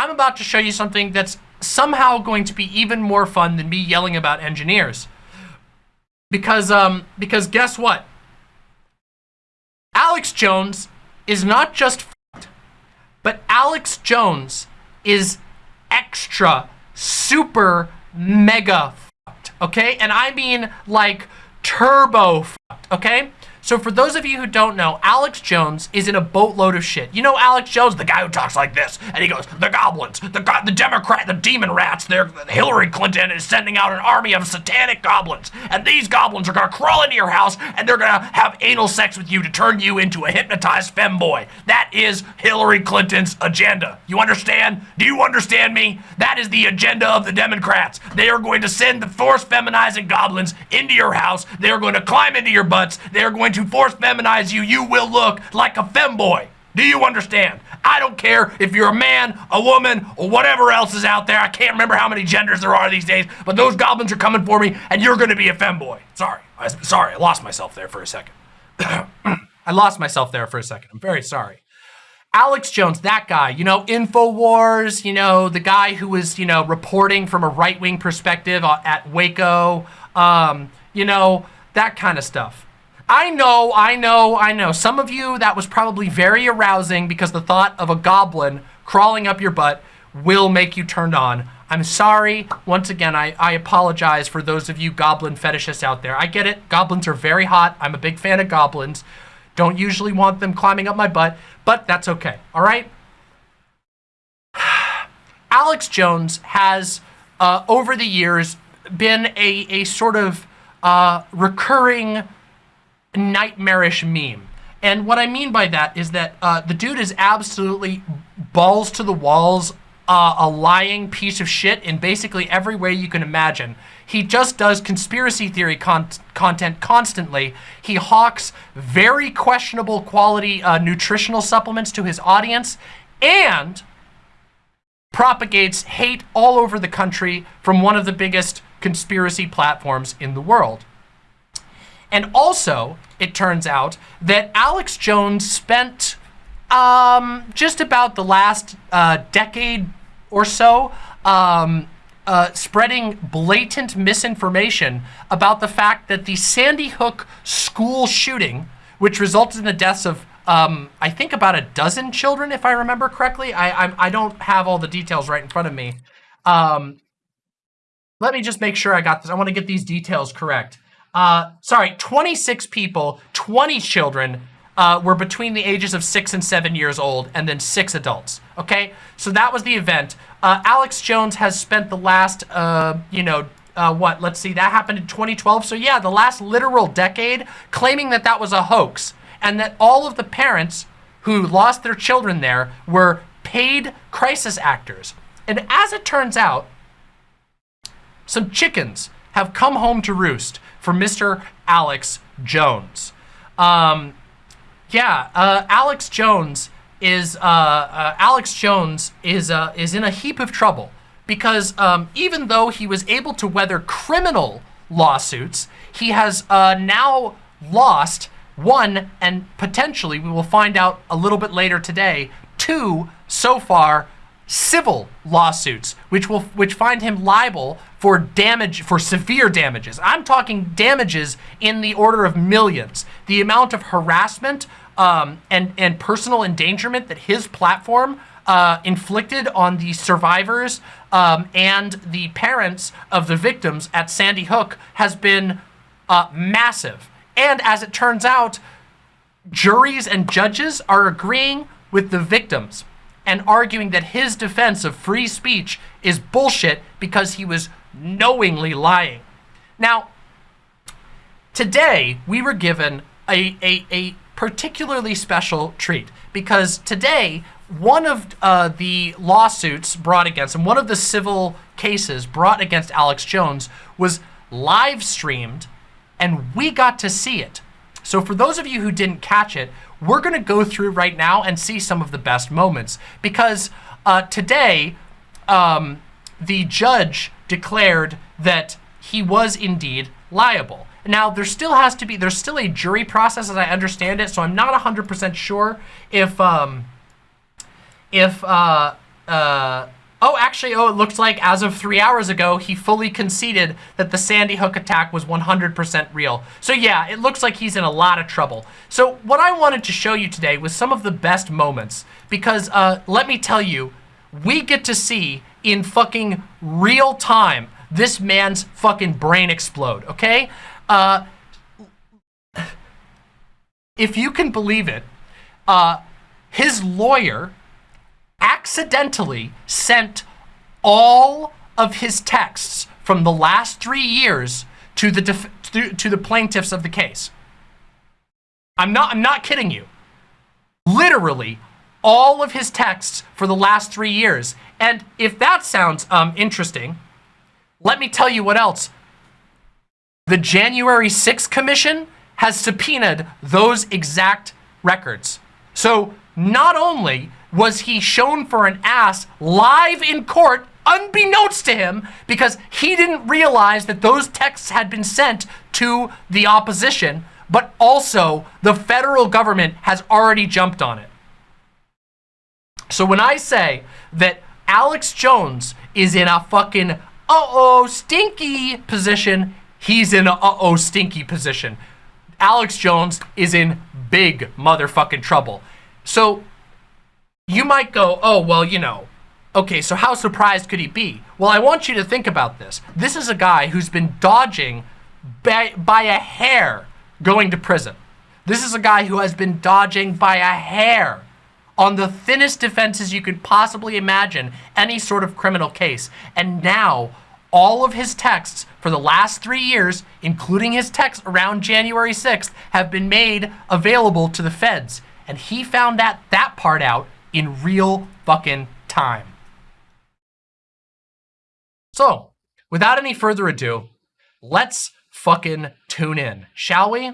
I'm about to show you something that's somehow going to be even more fun than me yelling about engineers. Because, um, because guess what? Alex Jones is not just but Alex Jones is extra, super, mega okay? And I mean like turbo okay? So for those of you who don't know, Alex Jones is in a boatload of shit. You know Alex Jones, the guy who talks like this, and he goes, the goblins, the go the Democrat, the demon rats, they're, Hillary Clinton is sending out an army of satanic goblins, and these goblins are gonna crawl into your house, and they're gonna have anal sex with you to turn you into a hypnotized femboy. That is Hillary Clinton's agenda. You understand? Do you understand me? That is the agenda of the Democrats. They are going to send the force feminizing goblins into your house. They are going to climb into your butts. They are going to force feminize you. You will look like a femboy. Do you understand? I don't care if you're a man, a woman, or whatever else is out there. I can't remember how many genders there are these days, but those goblins are coming for me, and you're going to be a femboy. Sorry. I, sorry, I lost myself there for a second. I lost myself there for a second. I'm very sorry. Alex Jones, that guy, you know, InfoWars, you know, the guy who was, you know, reporting from a right-wing perspective at Waco, um, you know, that kind of stuff. I know, I know, I know. Some of you, that was probably very arousing because the thought of a goblin crawling up your butt will make you turned on. I'm sorry. Once again, I, I apologize for those of you goblin fetishists out there. I get it. Goblins are very hot. I'm a big fan of goblins. Don't usually want them climbing up my butt, but that's okay. All right? Alex Jones has, uh, over the years, been a, a sort of uh, recurring nightmarish meme. And what I mean by that is that uh, the dude is absolutely balls to the walls, uh, a lying piece of shit in basically every way you can imagine. He just does conspiracy theory con content constantly. He hawks very questionable quality uh, nutritional supplements to his audience and propagates hate all over the country from one of the biggest conspiracy platforms in the world. And also, it turns out that Alex Jones spent um, just about the last uh, decade or so um, uh, spreading blatant misinformation about the fact that the Sandy Hook school shooting, which resulted in the deaths of um, I think about a dozen children, if I remember correctly. I, I, I don't have all the details right in front of me. Um, let me just make sure I got this. I want to get these details correct. Uh, sorry, 26 people, 20 children uh, were between the ages of six and seven years old, and then six adults. Okay, so that was the event. Uh, Alex Jones has spent the last, uh, you know, uh, what? Let's see, that happened in 2012. So yeah, the last literal decade, claiming that that was a hoax, and that all of the parents who lost their children there were paid crisis actors. And as it turns out, some chickens have come home to roost for Mr. Alex Jones. Um, yeah, uh, Alex Jones is uh, uh, Alex Jones is uh, is in a heap of trouble because um, even though he was able to weather criminal lawsuits, he has uh, now lost one and potentially we will find out a little bit later today two so far civil lawsuits, which will which find him liable for damage, for severe damages. I'm talking damages in the order of millions. The amount of harassment um, and and personal endangerment that his platform uh, inflicted on the survivors um, and the parents of the victims at Sandy Hook has been uh, massive. And as it turns out, juries and judges are agreeing with the victims and arguing that his defense of free speech is bullshit because he was knowingly lying. Now, today we were given a, a, a particularly special treat because today one of uh, the lawsuits brought against him, one of the civil cases brought against Alex Jones was live streamed and we got to see it. So for those of you who didn't catch it, we're going to go through right now and see some of the best moments because uh, today um, the judge declared that he was indeed liable. Now, there still has to be, there's still a jury process as I understand it, so I'm not 100% sure if, um, if, uh, uh, oh, actually, oh, it looks like as of three hours ago, he fully conceded that the Sandy Hook attack was 100% real. So yeah, it looks like he's in a lot of trouble. So what I wanted to show you today was some of the best moments because uh, let me tell you, we get to see in fucking real time this man's fucking brain explode, okay? Uh, if you can believe it, uh, his lawyer accidentally sent all of his texts from the last three years to the to, to the plaintiffs of the case. I'm not I'm not kidding you. Literally all of his texts for the last three years. And if that sounds um, interesting, let me tell you what else. The January 6th Commission has subpoenaed those exact records. So not only was he shown for an ass live in court unbeknownst to him because he didn't realize that those texts had been sent to the opposition, but also the federal government has already jumped on it. So when I say that Alex Jones is in a fucking uh-oh stinky position, he's in a uh-oh stinky position. Alex Jones is in big motherfucking trouble. So you might go, oh, well, you know, okay, so how surprised could he be? Well, I want you to think about this. This is a guy who's been dodging by, by a hair going to prison. This is a guy who has been dodging by a hair on the thinnest defenses you could possibly imagine any sort of criminal case. And now all of his texts for the last three years, including his texts around January 6th, have been made available to the feds. And he found that, that part out in real fucking time. So, without any further ado, let's fucking tune in, shall we?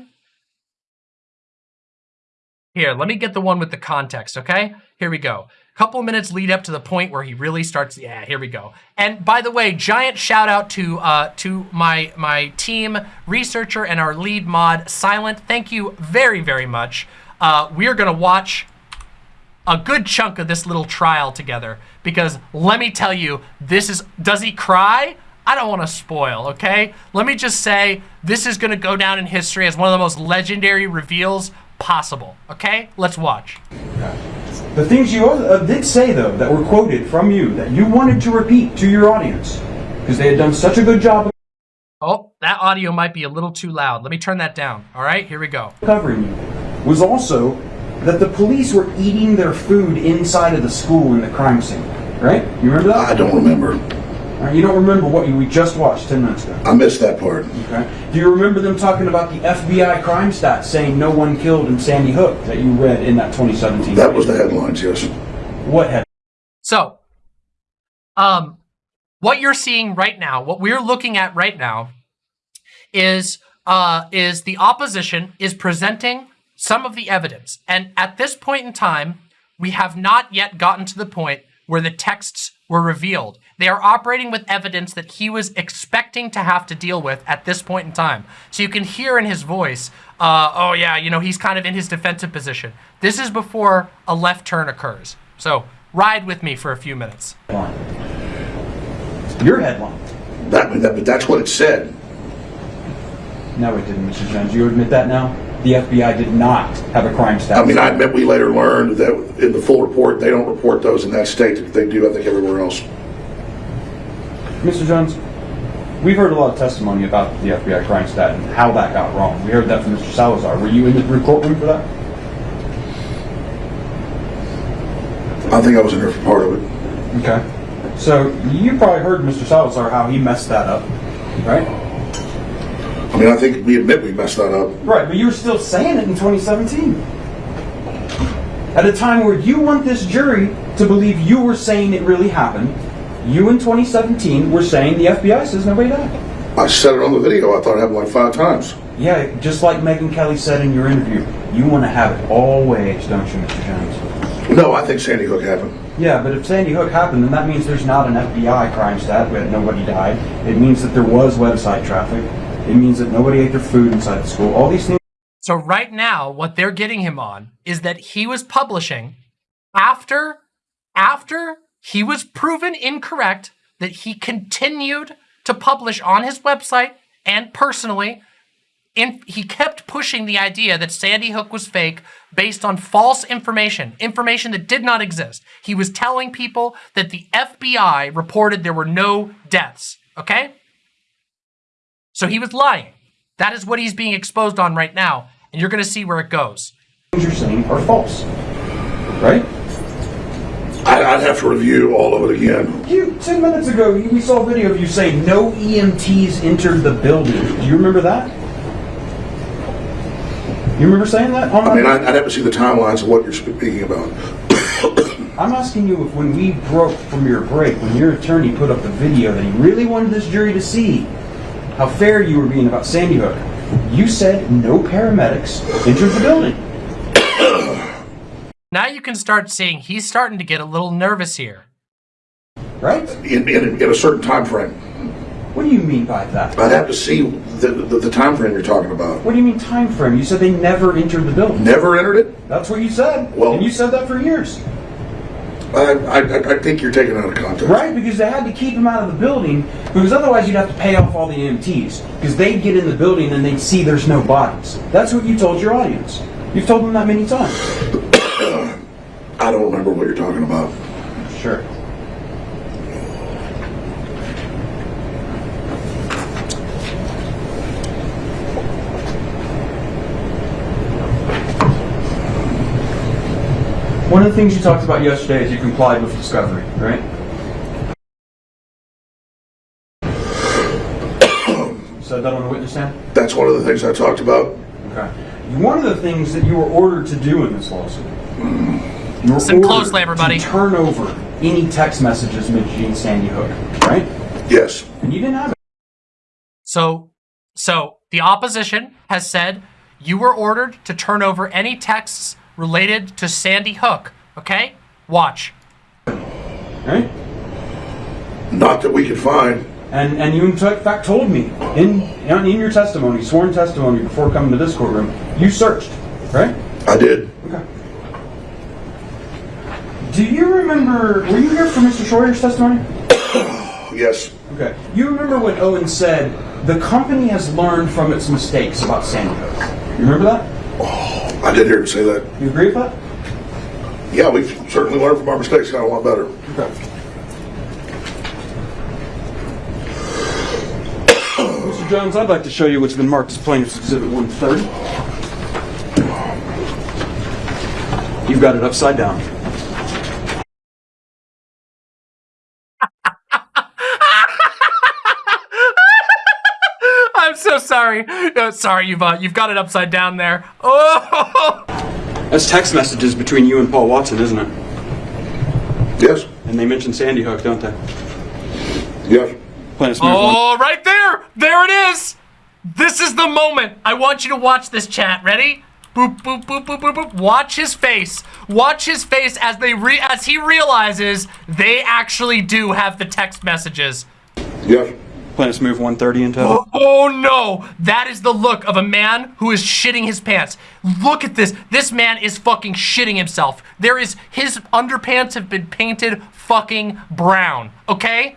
Here, let me get the one with the context, okay? Here we go. Couple minutes lead up to the point where he really starts. Yeah, here we go. And by the way, giant shout out to uh, to my my team researcher and our lead mod, Silent. Thank you very very much. Uh, we are gonna watch a good chunk of this little trial together because let me tell you, this is, does he cry? I don't want to spoil, okay? Let me just say, this is going to go down in history as one of the most legendary reveals possible, okay? Let's watch. The things you uh, did say, though, that were quoted from you, that you wanted to repeat to your audience, because they had done such a good job Oh, that audio might be a little too loud. Let me turn that down. All right, here we go. Covering you was also that the police were eating their food inside of the school in the crime scene, right? You remember that? I don't remember. Right, you don't remember what you, we just watched 10 minutes ago. I missed that part. Okay. Do you remember them talking about the FBI crime stats saying no one killed in Sandy Hook that you read in that 2017? That was the headlines, yes. What head? So, um, what you're seeing right now, what we're looking at right now, is uh, is the opposition is presenting some of the evidence. And at this point in time, we have not yet gotten to the point where the texts were revealed. They are operating with evidence that he was expecting to have to deal with at this point in time. So you can hear in his voice, uh, oh yeah, you know, he's kind of in his defensive position. This is before a left turn occurs. So ride with me for a few minutes. Your headline. That, that, but that's what it said. No, it didn't, Mr. Jones. Do you admit that now? The FBI did not have a crime stat. I mean, I bet we later learned that in the full report, they don't report those in that state. They do, I think, everywhere else. Mr. Jones, we've heard a lot of testimony about the FBI crime stat and how that got wrong. We heard that from Mr. Salazar. Were you in the courtroom for that? I think I was in there for part of it. Okay. So you probably heard Mr. Salazar how he messed that up, right? I mean, I think we admit we messed that up. Right, but you were still saying it in 2017. At a time where you want this jury to believe you were saying it really happened, you in 2017 were saying the FBI says nobody died. I said it on the video. I thought I had it happened like five times. Yeah, just like Megyn Kelly said in your interview, you want to have it all ways, don't you, Mr. Jones? No, I think Sandy Hook happened. Yeah, but if Sandy Hook happened, then that means there's not an FBI crime stat where nobody died. It means that there was website traffic. It means that nobody ate their food inside the school. All these things. So right now, what they're getting him on is that he was publishing after, after he was proven incorrect that he continued to publish on his website and personally he kept pushing the idea that Sandy Hook was fake based on false information, information that did not exist. He was telling people that the FBI reported there were no deaths, okay? So he was lying. That is what he's being exposed on right now, and you're going to see where it goes. things you're saying are false. Right? I- I'd have to review all of it again. You, 10 minutes ago, we saw a video of you saying no EMTs entered the building. Do you remember that? You remember saying that? On I mean, I'd I'd have to see the timelines of what you're speaking about. I'm asking you if when we broke from your break, when your attorney put up the video that he really wanted this jury to see how fair you were being about Sandy Hook, you said no paramedics entered the building. Now you can start seeing he's starting to get a little nervous here. Right? In, in, in a certain time frame. What do you mean by that? I'd have to see the, the, the time frame you're talking about. What do you mean time frame? You said they never entered the building. Never entered it? That's what you said. Well- and you said that for years. I, I, I think you're taking it out of context. Right? Because they had to keep him out of the building because otherwise you'd have to pay off all the EMTs because they'd get in the building and they'd see there's no bodies. That's what you told your audience. You've told them that many times. I don't remember what you're talking about. Sure. Things you talked about yesterday is you complied with discovery, right? You said that on the witness stand? That's one of the things I talked about. Okay. One of the things that you were ordered to do in this lawsuit, you were Listen ordered closely, everybody. to turn over any text messages mentioning Sandy Hook, right? Yes. And you didn't have it. So, so the opposition has said you were ordered to turn over any texts related to Sandy Hook. Okay, watch. right? Not that we could find. And and you in fact told me in in your testimony, sworn testimony before coming to this courtroom, you searched, right? I did. Okay. Do you remember? Were you here for Mr. Shroyer's testimony? Yes. Okay. You remember when Owen said the company has learned from its mistakes about Sandy Hook? You remember that? Oh, I did hear him say that. You agree with that? Yeah, we've certainly learned from our mistakes, got a lot better. Okay. Mr. Jones, I'd like to show you what's been marked as plaintiff's exhibit 130. You've got it upside down. I'm so sorry. No, sorry, you've uh, you've got it upside down there. Oh, That's text messages between you and Paul Watson, isn't it? Yes. And they mention Sandy Hook, don't they? Yes. Plaintiff's move one. oh, right there. There it is. This is the moment. I want you to watch this chat. Ready? Boop boop boop boop boop boop. Watch his face. Watch his face as they re- as he realizes they actually do have the text messages. Yes. Plaintiff's move 130 into. Oh no! That is the look of a man who is shitting his pants. Look at this. This man is fucking shitting himself. There is his underpants have been painted fucking brown. Okay?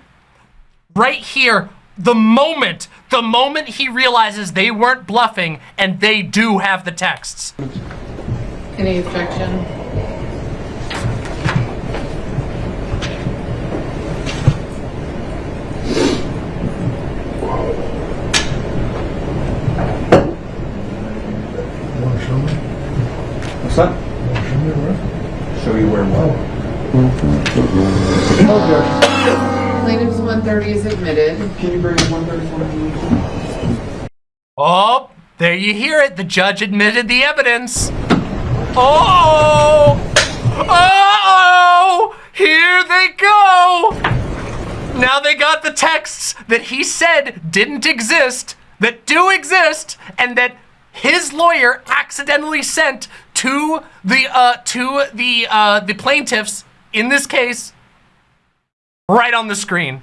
Right here, the moment, the moment he realizes they weren't bluffing and they do have the texts. Any objection? What's that? Show you where what? Plaintiff's 130 is admitted. Can you bring 134? Oh, there you hear it. The judge admitted the evidence. Oh! Oh! Here they go! Now they got the texts that he said didn't exist, that do exist, and that his lawyer accidentally sent to the uh to the uh the plaintiffs in this case right on the screen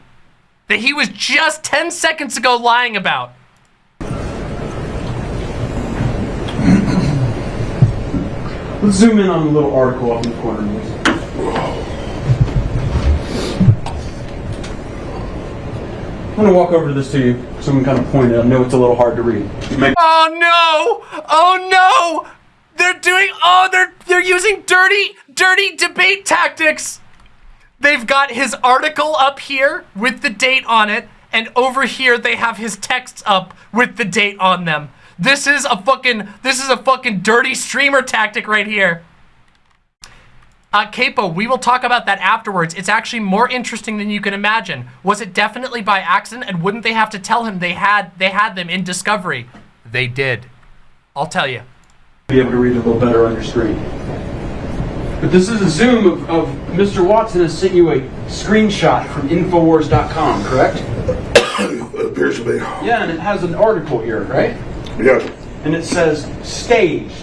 that he was just 10 seconds ago lying about. Let's zoom in on the little article up in the corner. I'm gonna walk over to this to you so we can kind of point it. I know it's a little hard to read. Oh no! Oh no! They're doing oh they're they're using dirty dirty debate tactics. They've got his article up here with the date on it, and over here they have his texts up with the date on them. This is a fucking this is a fucking dirty streamer tactic right here. Uh, Capo, we will talk about that afterwards. It's actually more interesting than you can imagine. Was it definitely by accident, and wouldn't they have to tell him they had they had them in Discovery? They did. I'll tell you. Be able to read a little better on your screen. But this is a zoom of, of Mr. Watson has sent you a screenshot from Infowars.com, correct? It appears to be. Yeah, and it has an article here, right? Yeah. And it says, staged.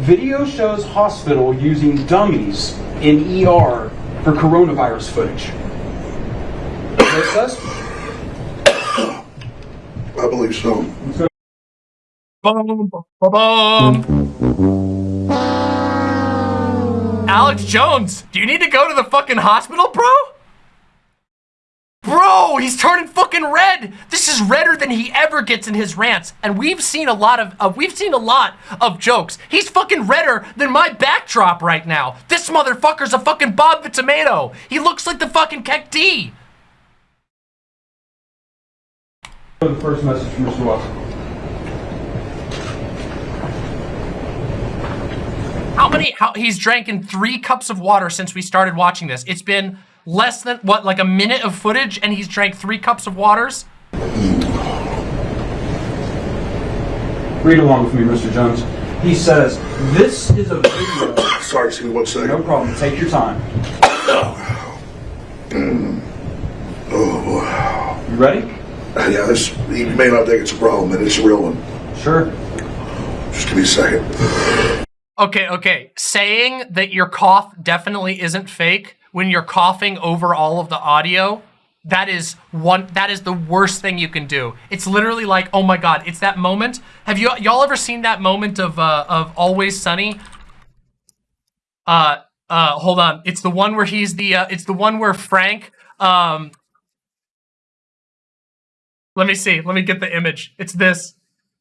Video shows hospital using dummies in ER for coronavirus footage. Is that what it says? I believe so. Boom, boom, boom. Alex Jones, do you need to go to the fucking hospital, bro? Bro, he's turning fucking red. This is redder than he ever gets in his rants, and we've seen a lot of uh, we've seen a lot of jokes. He's fucking redder than my backdrop right now. This motherfucker's a fucking Bob the Tomato. He looks like the fucking Keck D. The first message from Mr. Watson. How many? How he's drank in three cups of water since we started watching this. It's been less than what, like a minute of footage, and he's drank three cups of waters. Read along with me, Mr. Jones. He says, this is a video. Sorry, excuse me one No problem, take your time. Mm. Oh. You ready? Uh, yeah, this, you may not think it's a problem, but it's a real one. Sure. Just give me a second. Okay, okay. Saying that your cough definitely isn't fake when you're coughing over all of the audio, that is one that is the worst thing you can do. It's literally like, oh my god, it's that moment. Have you y'all ever seen that moment of uh of Always Sunny? Uh uh hold on. It's the one where he's the uh it's the one where Frank um Let me see. Let me get the image. It's this.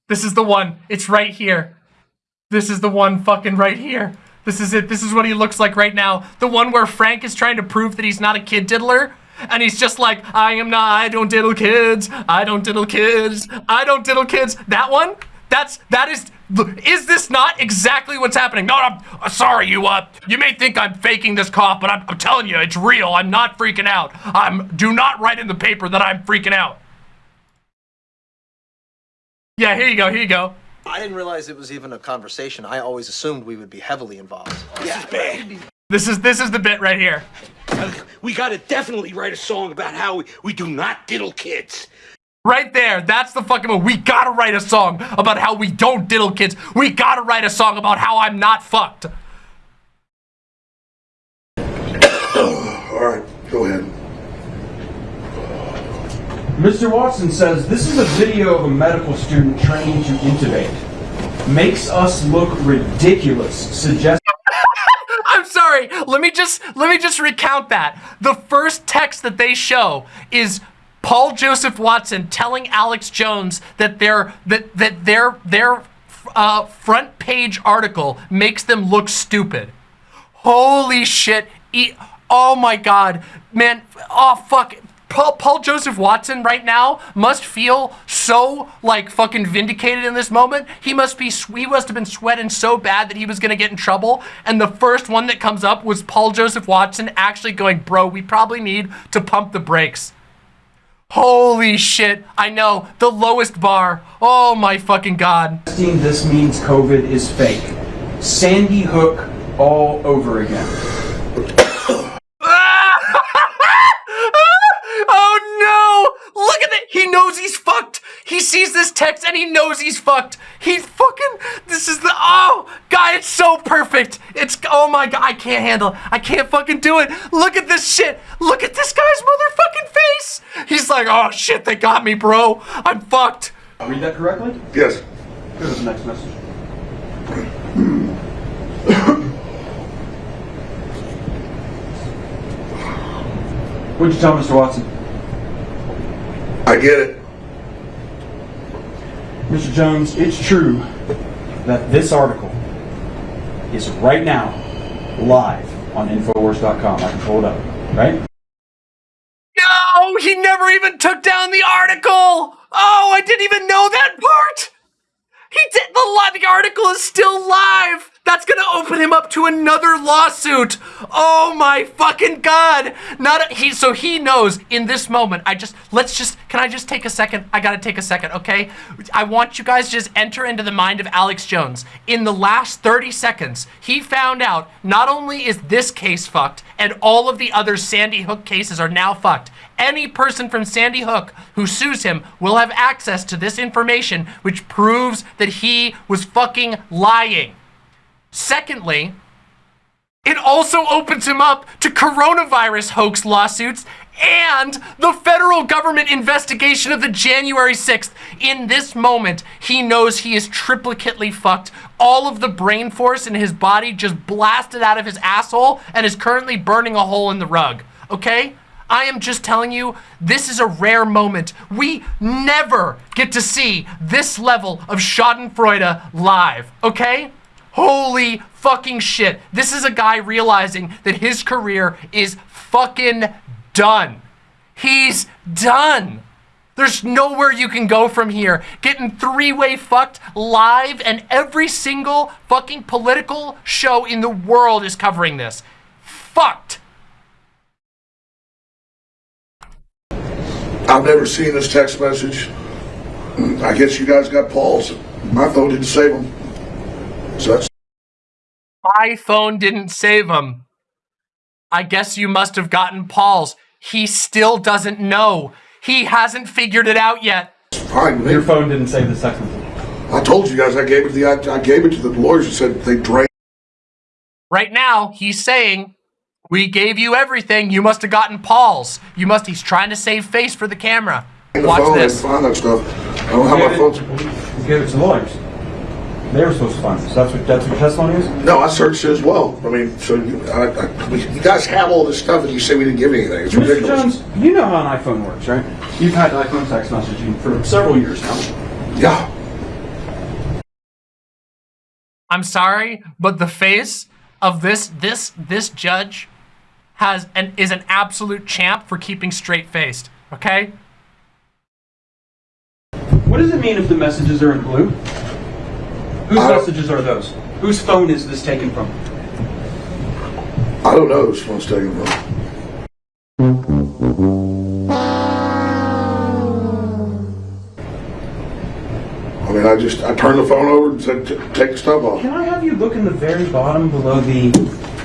This is the one. It's right here. This is the one fucking right here. This is it. This is what he looks like right now. The one where Frank is trying to prove that he's not a kid diddler. And he's just like, I am not, I don't diddle kids. I don't diddle kids. I don't diddle kids. That one? That's, that is, is this not exactly what's happening? No, I'm uh, sorry, you, uh, you may think I'm faking this cough, but I'm, I'm telling you, it's real. I'm not freaking out. I'm, do not write in the paper that I'm freaking out. Yeah, here you go, here you go. I didn't realize it was even a conversation. I always assumed we would be heavily involved. This is, this is the bit right here. We gotta definitely write a song about how we, we do not diddle kids. Right there, that's the fucking one. We gotta write a song about how we don't diddle kids. We gotta write a song about how I'm not fucked. All right, go ahead. Mr. Watson says this is a video of a medical student training to intubate. Makes us look ridiculous. Suggests I'm sorry. Let me just let me just recount that. The first text that they show is Paul Joseph Watson telling Alex Jones that their that that their their uh, front page article makes them look stupid. Holy shit. E- oh my god. Man, oh fuck. Paul, Paul Joseph Watson right now must feel so like fucking vindicated in this moment. He must be he must have been sweating so bad that he was gonna get in trouble. And the first one that comes up was Paul Joseph Watson actually going, bro, we probably need to pump the brakes. Holy shit. I know. The lowest bar. Oh my fucking god. this means COVID is fake. Sandy Hook all over again. oh no! Look at it! He knows he's fucked! He sees this text and he knows he's fucked! He's fucking. This is the. Oh! God, it's so perfect! It's. Oh my god, I can't handle it. I can't fucking do it! Look at this shit! Look at this guy's motherfucking face! He's like, oh shit, they got me, bro! I'm fucked! Read that correctly? Yes. Here's the next message. What'd you tell Mr. Watson? I get it. Mr. Jones, it's true that this article is right now live on Infowars.com. I can pull it up, right? No, he never even took down the article. Oh, I didn't even know that part. He did the, the article is still live. That's gonna open him up to another lawsuit. Oh my fucking god! Not a, he. So he knows in this moment. I just let's just. Can I just take a second? I gotta take a second, okay? I want you guys just enter into the mind of Alex Jones. In the last 30 seconds, he found out not only is this case fucked, and all of the other Sandy Hook cases are now fucked. Any person from Sandy Hook who sues him will have access to this information, which proves that he was fucking lying. Secondly, it also opens him up to coronavirus hoax lawsuits and the federal government investigation of the January 6th. In this moment, he knows he is triplicately fucked. All of the brain force in his body just blasted out of his asshole and is currently burning a hole in the rug. Okay? I am just telling you, this is a rare moment. We never get to see this level of Schadenfreude live. Okay? Holy fucking shit. This is a guy realizing that his career is fucking done. He's done. There's nowhere you can go from here. Getting three-way fucked live and every single fucking political show in the world is covering this. Fucked. I've never seen this text message. I guess you guys got Paul's. My phone didn't save them. So that's My phone didn't save him. I guess you must have gotten Paul's. He still doesn't know. He hasn't figured it out yet. fine. Your phone didn't save the text message. I told you guys I gave it to the I, I gave it to the lawyers and said they drained Right now, he's saying, We gave you everything. You must have gotten Paul's. You must, he's trying to save face for the camera. the Watch phone this. and find that stuff. I don't have my phone. to. You gave it to lawyers. They were supposed to find this. That's what that's what your testimony is. No, I searched it as well. I mean, so you, I, I, we- you guys have all this stuff and you say we didn't give anything. It's Mr. ridiculous. Jones, you know how an iPhone works, right? You've had iPhone text messaging for several years now. Yeah. I'm sorry, but the face of this this this judge has an is an absolute champ for keeping straight faced. Okay? What does it mean if the messages are in blue? Whose iMessages are those? Whose phone is this taken from? I don't know whose phone's taken from. I mean, I just I turned the phone over and said, "Take the stuff off." Can I have you look in the very bottom below the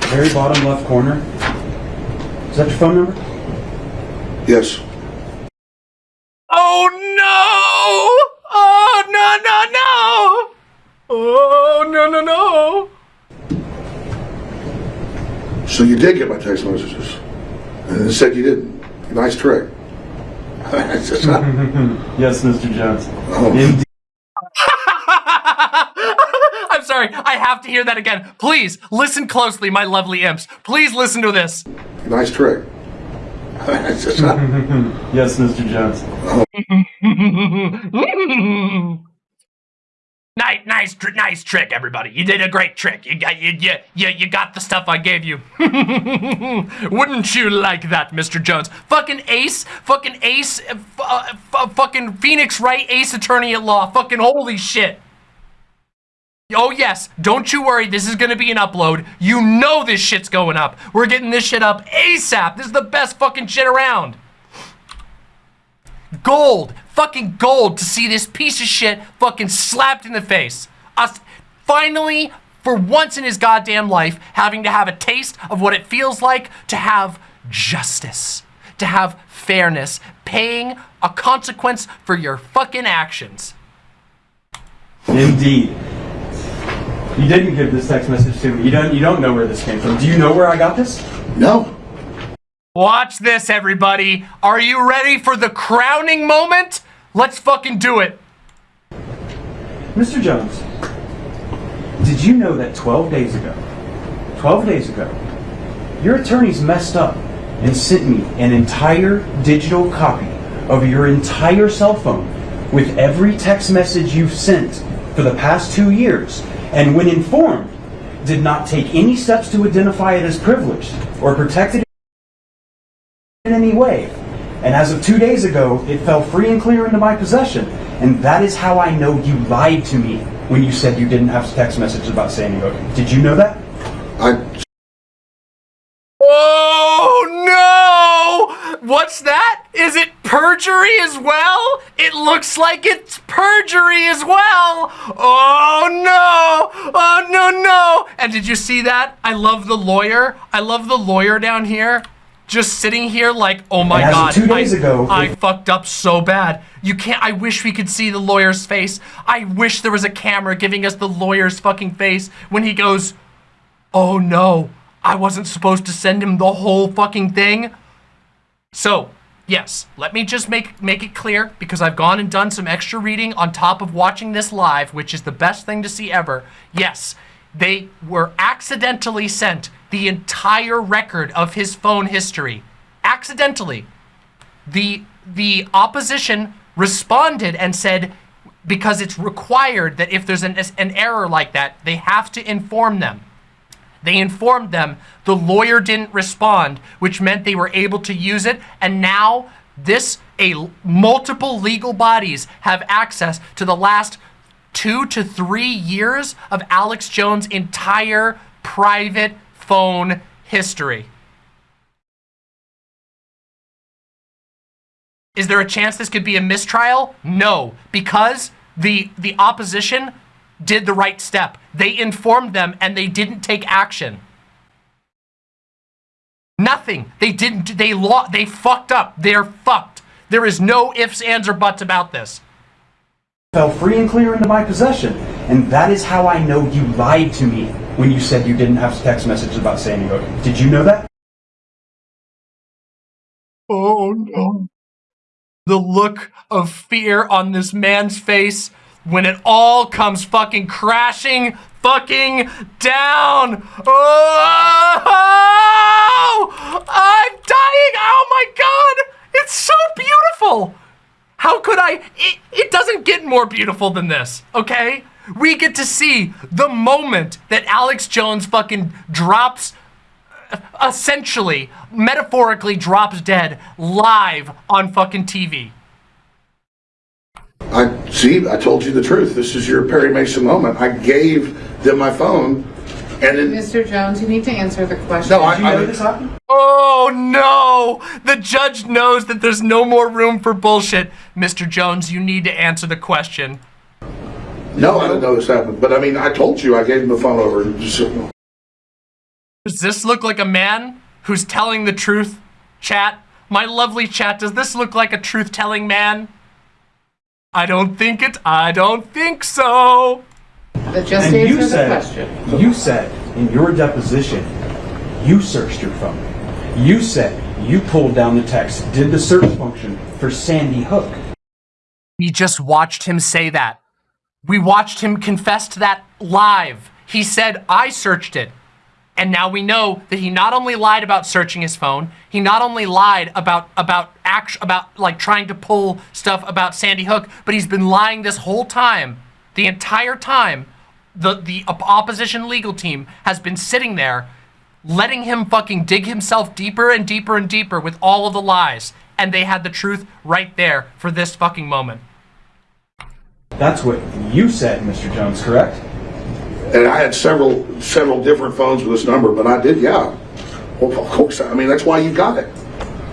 very bottom left corner? Is that your phone number? Yes. Oh no! Oh no no no! Oh no no no! So you did get my text messages, and it said you didn't. Nice trick. It's just not- Yes, Mr. Jones. Oh. Indeed. I'm sorry, I have to hear that again. Please listen closely, my lovely imps. Please listen to this. nice trick. It's just not- Yes, Mr. Jones. nice, nice, tr- nice trick, everybody. You did a great trick. You got, you, you, you, you got the stuff I gave you. Wouldn't you like that, Mr. Jones? Fucking ace, fucking ace, uh, uh, f- fucking Phoenix Wright, ace attorney at law. Fucking holy shit. Oh yes, don't you worry, this is gonna be an upload. You know this shit's going up. We're getting this shit up ASAP. This is the best fucking shit around. Gold, fucking gold to see this piece of shit fucking slapped in the face. Us finally, for once in his goddamn life, having to have a taste of what it feels like to have justice, to have fairness, paying a consequence for your fucking actions. Indeed. You didn't give this text message to me. You don't. You don't know where this came from. Do you know where I got this? no. Watch this, everybody. Are you ready for the crowning moment? Let's fucking do it. Mr. Jones, did you know that 12 days ago, 12 days ago, your attorneys messed up and sent me an entire digital copy of your entire cell phone with every text message you've sent for the past two years, and when informed, did not take any steps to identify it as privileged or protect it in any way. And as of two days ago, it fell free and clear into my possession. And that is how I know you lied to me when you said you didn't have text messages about Sandy Hook. Did you know that? I Oh no! What's that? Is it perjury as well? It looks like it's perjury as well. Oh no! Oh no no! And did you see that? I love the lawyer. I love the lawyer down here. Just sitting here like, oh my And as of god, two days I, ago, I fucked up so bad. You can't. I wish we could see the lawyer's face. I wish there was a camera giving us the lawyer's fucking face when he goes, oh no, I wasn't supposed to send him the whole fucking thing. So, yes, let me just make make it clear because I've gone and done some extra reading on top of watching this live, which is the best thing to see ever. Yes, they were accidentally sent the entire record of his phone history. Accidentally. The the opposition responded and said because it's required that if there's an, an error like that, they have to inform them. They informed them. The lawyer didn't respond, which meant they were able to use it. And now this, a multiple legal bodies have access to the last two to three years of Alex Jones' entire private phone history. Is there a chance this could be a mistrial? No, because the the opposition did the right step. They informed them and they didn't take action. Nothing. They didn't they law they fucked up. They're fucked. There is no ifs, ands, or buts about this. Fell free and clear into my possession. And that is how I know you lied to me when you said you didn't have text messages about Sandy Hook. Did you know that? Oh no. The look of fear on this man's face when it all comes fucking crashing fucking down. Oh! I'm dying. Oh my god. It's so beautiful. How could I? It, it doesn't get more beautiful than this, okay? We get to see the moment that Alex Jones fucking drops uh, essentially, metaphorically drops dead live on fucking TV. I see. I told you the truth. This is your Perry Mason moment. I gave them my phone, and then Mr. Jones, you need to answer the question. No, I- Did you know this happened? Oh no! The judge knows that there's no more room for bullshit. Mr. Jones, you need to answer the question. no, I didn't know this happened. But I mean, I told you I gave him the phone over. Does this look like a man who's telling the truth? Chat, my lovely chat, does this look like a truth-telling man? I don't think it. I don't think so. But just And you answer the said, question. you said in your deposition, you searched your phone. You said you pulled down the text, did the search function for Sandy Hook. We just watched him say that. We watched him confess to that live. He said, I searched it. And now we know that he not only lied about searching his phone, he not only lied about about act, about like trying to pull stuff about Sandy Hook, but he's been lying this whole time. The entire time, the the opposition legal team has been sitting there letting him fucking dig himself deeper and deeper and deeper with all of the lies. And they had the truth right there for this fucking moment. That's what you said, Mr. Jones, correct? and I had several several different phones with this number, but I did, yeah. Well, of course. I mean, that's why you got it.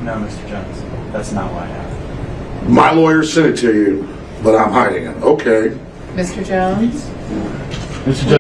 No, Mr. Jones. That's not why I have. My lawyer sent it to you, but I'm hiding it. Okay. Mr. Jones? Mr. Jones.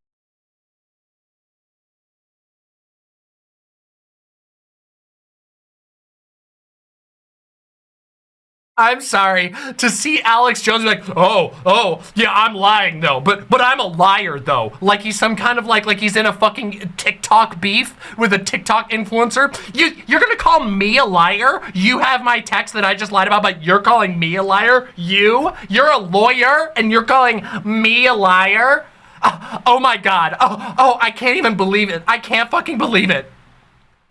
I'm sorry to see Alex Jones like, oh, oh, yeah, I'm lying though, but but I'm a liar though. Like he's some kind of like like he's in a fucking TikTok beef with a TikTok influencer. You you're gonna call me a liar? You have my text that I just lied about, but you're calling me a liar? You? You're a lawyer and you're calling me a liar? Oh, oh my god. Oh, oh, I can't even believe it. I can't fucking believe it.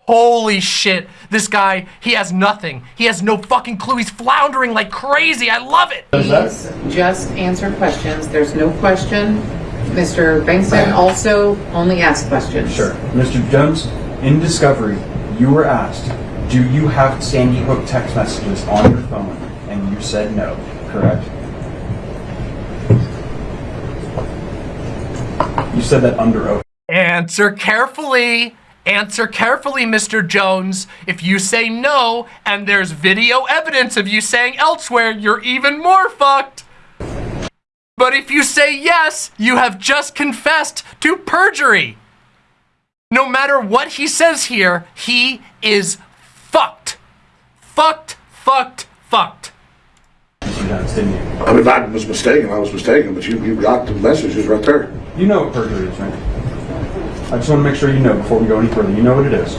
Holy shit. This guy, he has nothing. He has no fucking clue. He's floundering like crazy. I love it. Please just answer questions. There's no question. Mr. Bankston also only asks questions. Sure. Mr. Jones, in Discovery, you were asked, do you have Sandy Hook text messages on your phone? And you said no, correct? You said that under oath. Answer carefully. Answer carefully, Mr. Jones. If you say no and there's video evidence of you saying elsewhere, you're even more fucked. But if you say yes, you have just confessed to perjury. No matter what he says here, he is fucked. Fucked, fucked, fucked. Mr. Jones, didn't you? I mean, if I was mistaken, I was mistaken, but you, you got the messages right there. You know what perjury is, right? I just want to make sure you know before we go any further. You know what it is.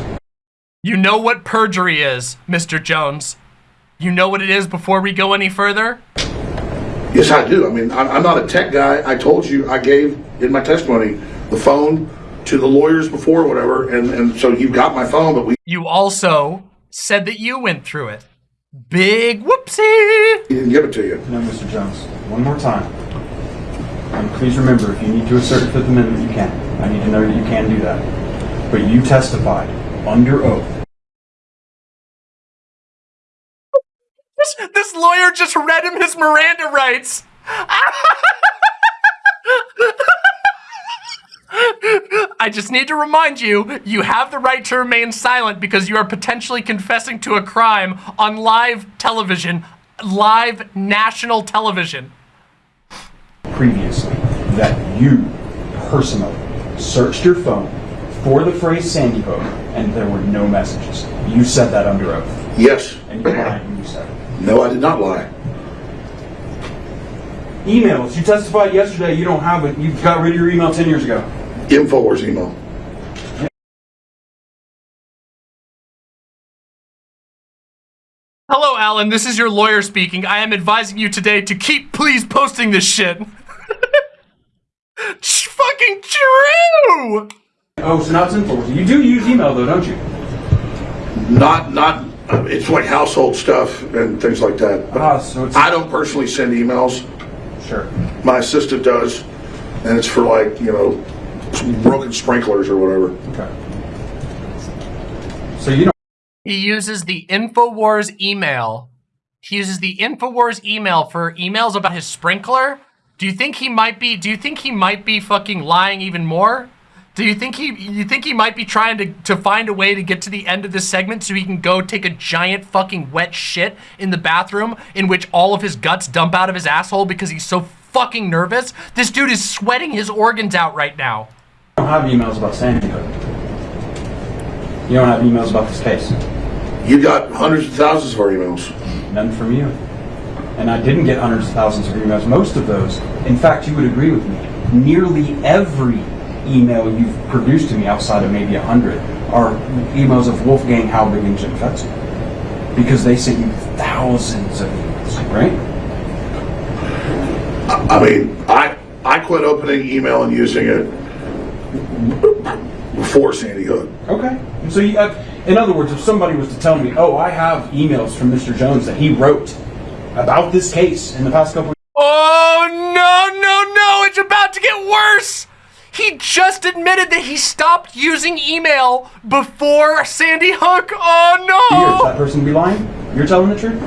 You know what perjury is, Mr. Jones. You know what it is before we go any further? Yes, I do. I mean, I'm, I'm not a tech guy. I told you, I gave in my testimony the phone to the lawyers before, whatever, and, and so you got my phone, but we You also said that you went through it. Big whoopsie! He didn't give it to you. No, Mr. Jones. One more time. And please remember, if you need to assert the Fifth Amendment, you can. I need to know that you can do that. But you testified under oath. This, this lawyer just read him his Miranda rights. I just need to remind you, you have the right to remain silent because you are potentially confessing to a crime on live television, live national television. Previously that you personally searched your phone for the phrase Sandy Hook and there were no messages. You said that under oath. Yes. And you lied when you said it. No, I did not lie. Emails. You testified yesterday you don't have it. You got rid of your email 10 years ago. Infowars email. Hello, Alan. This is your lawyer speaking. I am advising you today to keep please posting this shit. It's fucking true! Oh, so now it's info. You do use email though, don't you? Not, not, uh, it's like household stuff and things like that. But Ah, so it's I don't personally send emails. sure. My assistant does, and it's for like, you know, broken sprinklers or whatever. Okay. So you don't He uses the InfoWars email. He uses the InfoWars email for emails about his sprinkler. Do you think he might be do you think he might be fucking lying even more? Do you think he you think he might be trying to, to find a way to get to the end of this segment so he can go take a giant fucking wet shit in the bathroom in which all of his guts dump out of his asshole because he's so fucking nervous? This dude is sweating his organs out right now. I don't have emails about Sandy Hook. You don't have emails about this case. You got hundreds of thousands of our emails. None from you. And I didn't get hundreds of thousands of emails. Most of those, in fact, you would agree with me, nearly every email you've produced to me outside of maybe a hundred are emails of Wolfgang Halbig and Jim Fetzer. Because they sent you thousands of emails, right? I mean, I, I quit opening email and using it before Sandy Hook. Okay. So, you, uh, in other words, if somebody was to tell me, oh, I have emails from Mr. Jones that he wrote about this case in the past couple Oh no, no, no, it's about to get worse! He just admitted that he stopped using email before Sandy Hook. Oh years, no! that person be lying? You're telling the truth?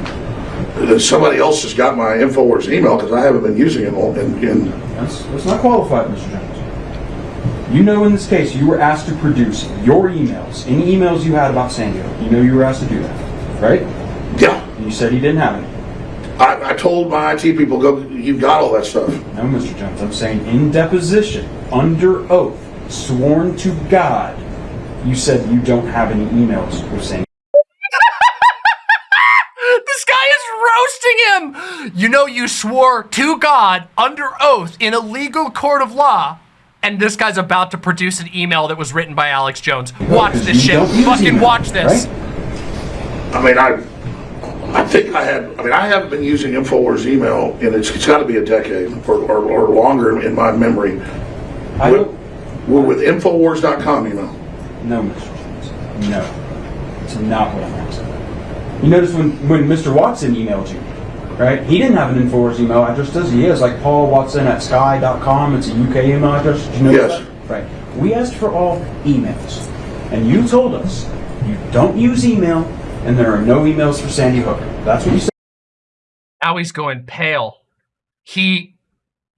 Uh, somebody else has got my Infowars email because I haven't been using it all in, in That's, that's not qualified, Mr. Jones. You know in this case you were asked to produce your emails, any emails you had about Sandy Hook. You know you were asked to do that, right? yeah. And you said he didn't have any. I, I told my IT people, go, you've got all that stuff. No, Mr. Jones, I'm saying in deposition, under oath, sworn to God, you said you don't have any emails with saying. This guy is roasting him! You know, you swore to God under oath in a legal court of law. And this guy's about to produce an email that was written by Alex Jones. Watch this shit. Fucking email, watch this. right? I mean, I, I think I had, I mean, I haven't been using Infowars email and it's, it's got to be a decade or, or, or longer in my memory. I With, we're with Infowars.com email. No, Mr. Jones. No. It's not what I'm asking. You notice when, when Mr. Watson emailed you, right? He didn't have an Infowars email address, does he? He has like Paul Watson at sky.com. It's a UK email address. Did you know Yes. that? Right. We asked for all emails. And you told us you don't use email and there are no emails for Sandy Hook. That's what you said. Now he's going pale. He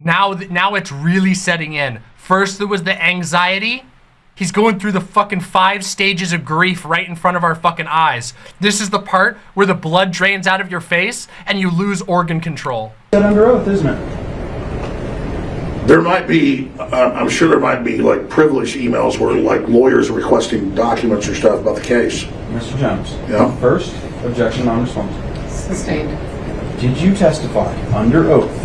now now it's really setting in. First there was the anxiety. He's going through the fucking five stages of grief right in front of our fucking eyes. This is the part where the blood drains out of your face and you lose organ control. That under oath, isn't it? There might be, uh, I'm sure there might be like privileged emails where like lawyers are requesting documents or stuff about the case. Mr. Jones. Yeah. First, objection non-responsive. Sustained. Did you testify under oath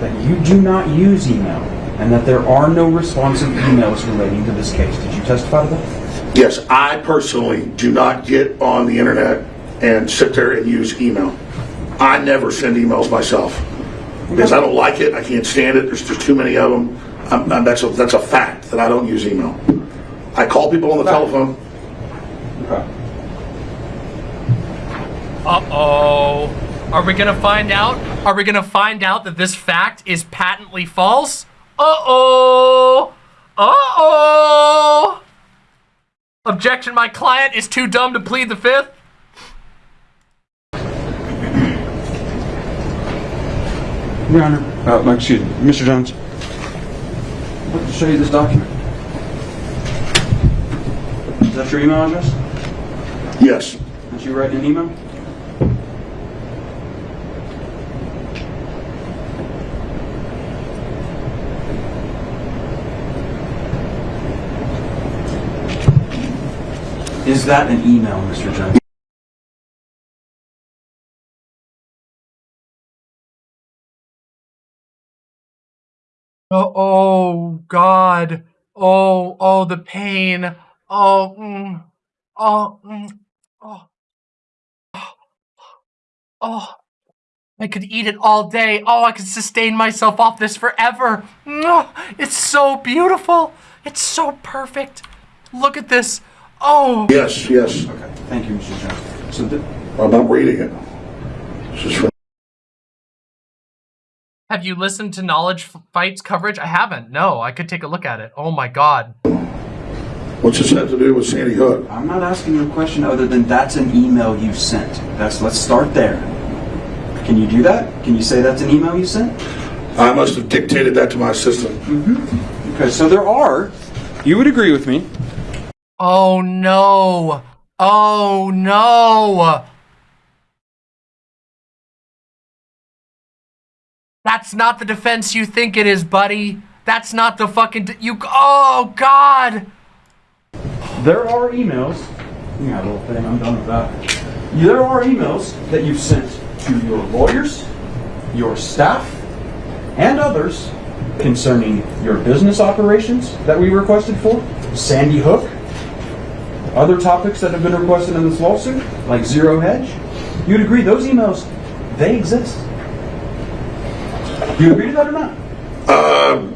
that you do not use email and that there are no responsive emails relating to this case? Did you testify to that? Yes, I personally do not get on the internet and sit there and use email. I never send emails myself because I don't like it. I can't stand it. There's just too many of them. I'm, I'm- that's a that's a fact that I don't use email. I call people on the telephone. Okay. Uh-oh. Are we gonna find out? Are we gonna find out that this fact is patently false? Uh-oh. Uh-oh. Objection, my client is too dumb to plead the fifth. Your Honor. Uh, excuse me, Mr. Jones. I'd like to show you this document. Is that your email address? Yes. Did you write an email? Is that an email, Mr. Jones? Oh, oh God. Oh, oh, the pain. Oh, mm, oh, mm, oh, oh. I could eat it all day. Oh, I could sustain myself off this forever. It's so beautiful. It's so perfect. Look at this. Oh. Yes. Yes. Okay, thank you, Mr. Jones. So, I'm not reading it. This is Have you listened to Knowledge Fights coverage? I haven't. No, I could take a look at it. Oh my God. What's this have to do with Sandy Hook? I'm not asking you a question other than that's an email you sent. That's let's start there. Can you do that? Can you say that's an email you sent? I must have dictated that to my assistant. Mm-hmm. Okay, so there are. You would agree with me. Oh no. Oh no. That's not the defense you think it is, buddy. That's not the fucking you. Oh God. There are emails. Yeah, little thing. I'm done with that. There are emails that you've sent to your lawyers, your staff, and others concerning your business operations that we requested for, Sandy Hook, other topics that have been requested in this lawsuit, like Zero Hedge. You'd agree those emails, they exist. You agree to that or not? Uh,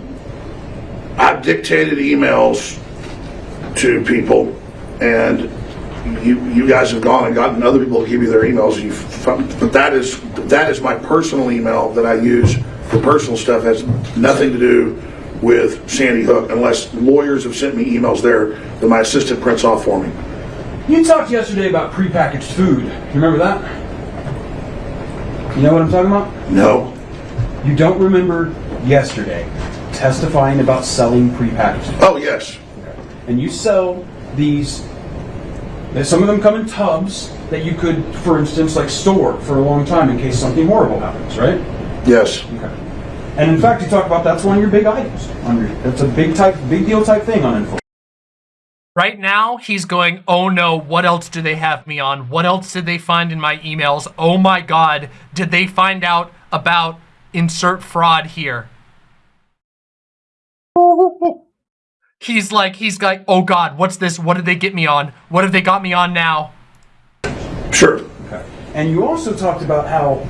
I've dictated emails to people, and you you guys have gone and gotten other people to give you their emails. You, but that is that is my personal email that I use for personal stuff. Has nothing to do with Sandy Hook, unless lawyers have sent me emails there that my assistant prints off for me. You talked yesterday about prepackaged food. You remember that? You know what I'm talking about? No. You don't remember yesterday testifying about selling prepackaged food. Oh yes. And you sell these, some of them come in tubs that you could, for instance, like store for a long time in case something horrible happens, right? Yes. Okay. And in fact, you talk about that's one of your big items. On your, that's a big type, big deal type thing on info. Right now, he's going, oh no, what else do they have me on? What else did they find in my emails? Oh my God, did they find out about insert fraud here? He's like, he's like, oh God, what's this? What did they get me on? What have they got me on now? Sure. Okay. And you also talked about how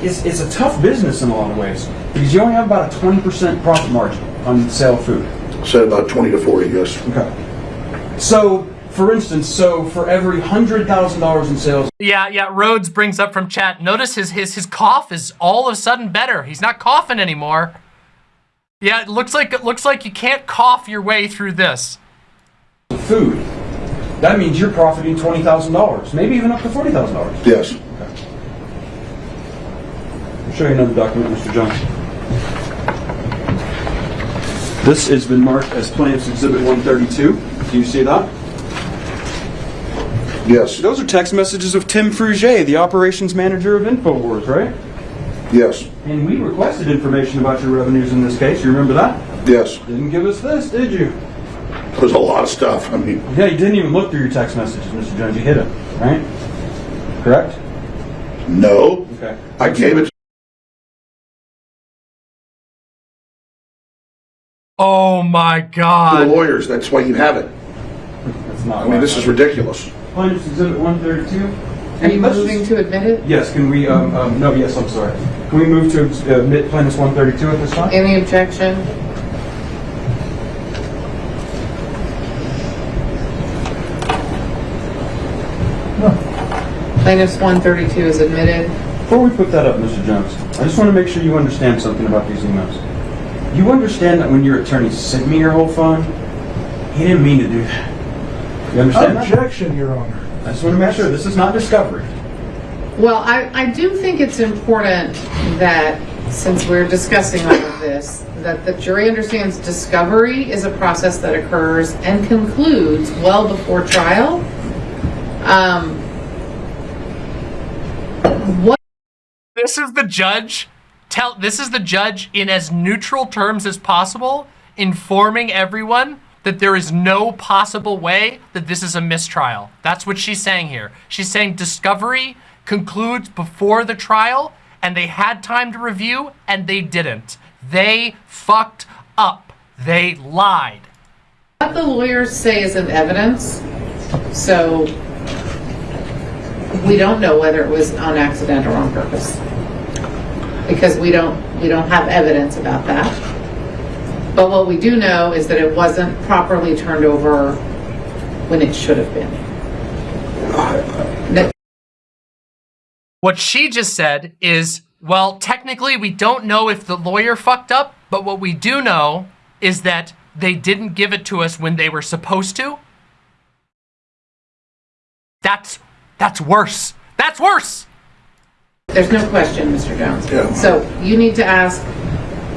it's, it's a tough business in a lot of ways because you only have about a 20% profit margin on the sale of food. Said about twenty to forty. Yes. Okay. So for instance, so for every hundred thousand dollars in sales, Yeah, yeah. Rhodes brings up from chat. Notice his his his cough is all of a sudden better. He's not coughing anymore. Yeah, it looks like it looks like you can't cough your way through this. food, that means you're profiting twenty thousand dollars, maybe even up to forty thousand dollars. Yes. I'll show you another document, Mr. Jones. This has been marked as Plaintiff's Exhibit 132. Do you see that? Yes. Those are text messages of Tim Fruge, the operations manager of InfoWars, right? Yes. And we requested information about your revenues in this case. You remember that? Yes. Didn't give us this, did you? There's a lot of stuff. I mean, Yeah, you didn't even look through your text messages, Mr. Jones. You hid them, right? Correct? no. Okay. I gave it Oh my to the god. lawyers. That's why you have it. That's not. I mean, this is ridiculous. Plaintiff's Exhibit 132. Are you Let's moving to admit it? Yes, can we, um, um, no, yes, I'm sorry. Can we move to uh, admit plaintiff's 132 at this time? Any objection? Plaintiff's 132 is admitted. Before we put that up, Mr. Jones, I just want to make sure you understand something about these emails. You understand that when your attorney sent me your whole phone, he didn't mean to do that. You understand that? Objection, Your Honor. I just want to make sure this is not discovery. Well, I, I do think it's important that, since we're discussing all of this, that the jury understands discovery is a process that occurs and concludes well before trial. Um, what This is the judge. Tell this is the judge in as neutral terms as possible, informing everyone that there is no possible way that this is a mistrial. That's what she's saying here. She's saying discovery concludes before the trial, and they had time to review, and they didn't. They fucked up. They lied. what the lawyers say isn't evidence, so we don't know whether it was on accident or on purpose. Because we don't, we don't have evidence about that. But what we do know is that it wasn't properly turned over when it should have been. What she just said is, well, technically we don't know if the lawyer fucked up, but what we do know is that they didn't give it to us when they were supposed to. That's that's worse. That's worse. There's no question, Mr. Jones. Yeah. So you need to ask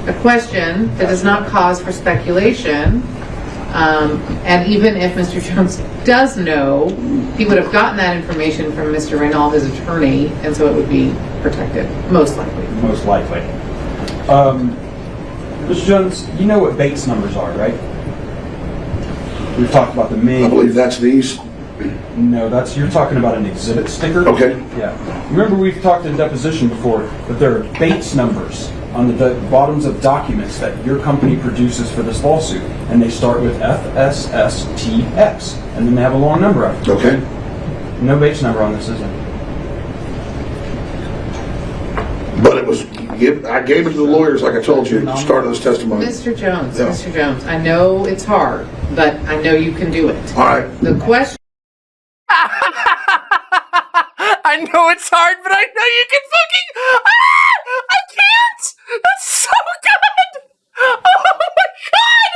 a question that does not cause for speculation. Um, and even if Mr. Jones does know, he would have gotten that information from Mr. Reynal, his attorney, and so it would be protected, most likely. Most likely. Um, Mr. Jones, you know what Bates numbers are, right? We've talked about the I believe that's these. No, that's you're talking about an exhibit sticker. Okay. Yeah. Remember we've talked in deposition before that there are Bates numbers on the bottoms of documents that your company produces for this lawsuit, and they start with FSSTX, and then they have a long number after. Okay. No Bates number on this, is there? But it was, give- I gave it to the lawyers, like I told you, at the start of this testimony. Mr. Jones, Yeah. Mr. Jones, I know it's hard, but I know you can do it. All right. The question I know it's hard, but I know you can fucking. Ah! I can't. That's so good. Oh my god!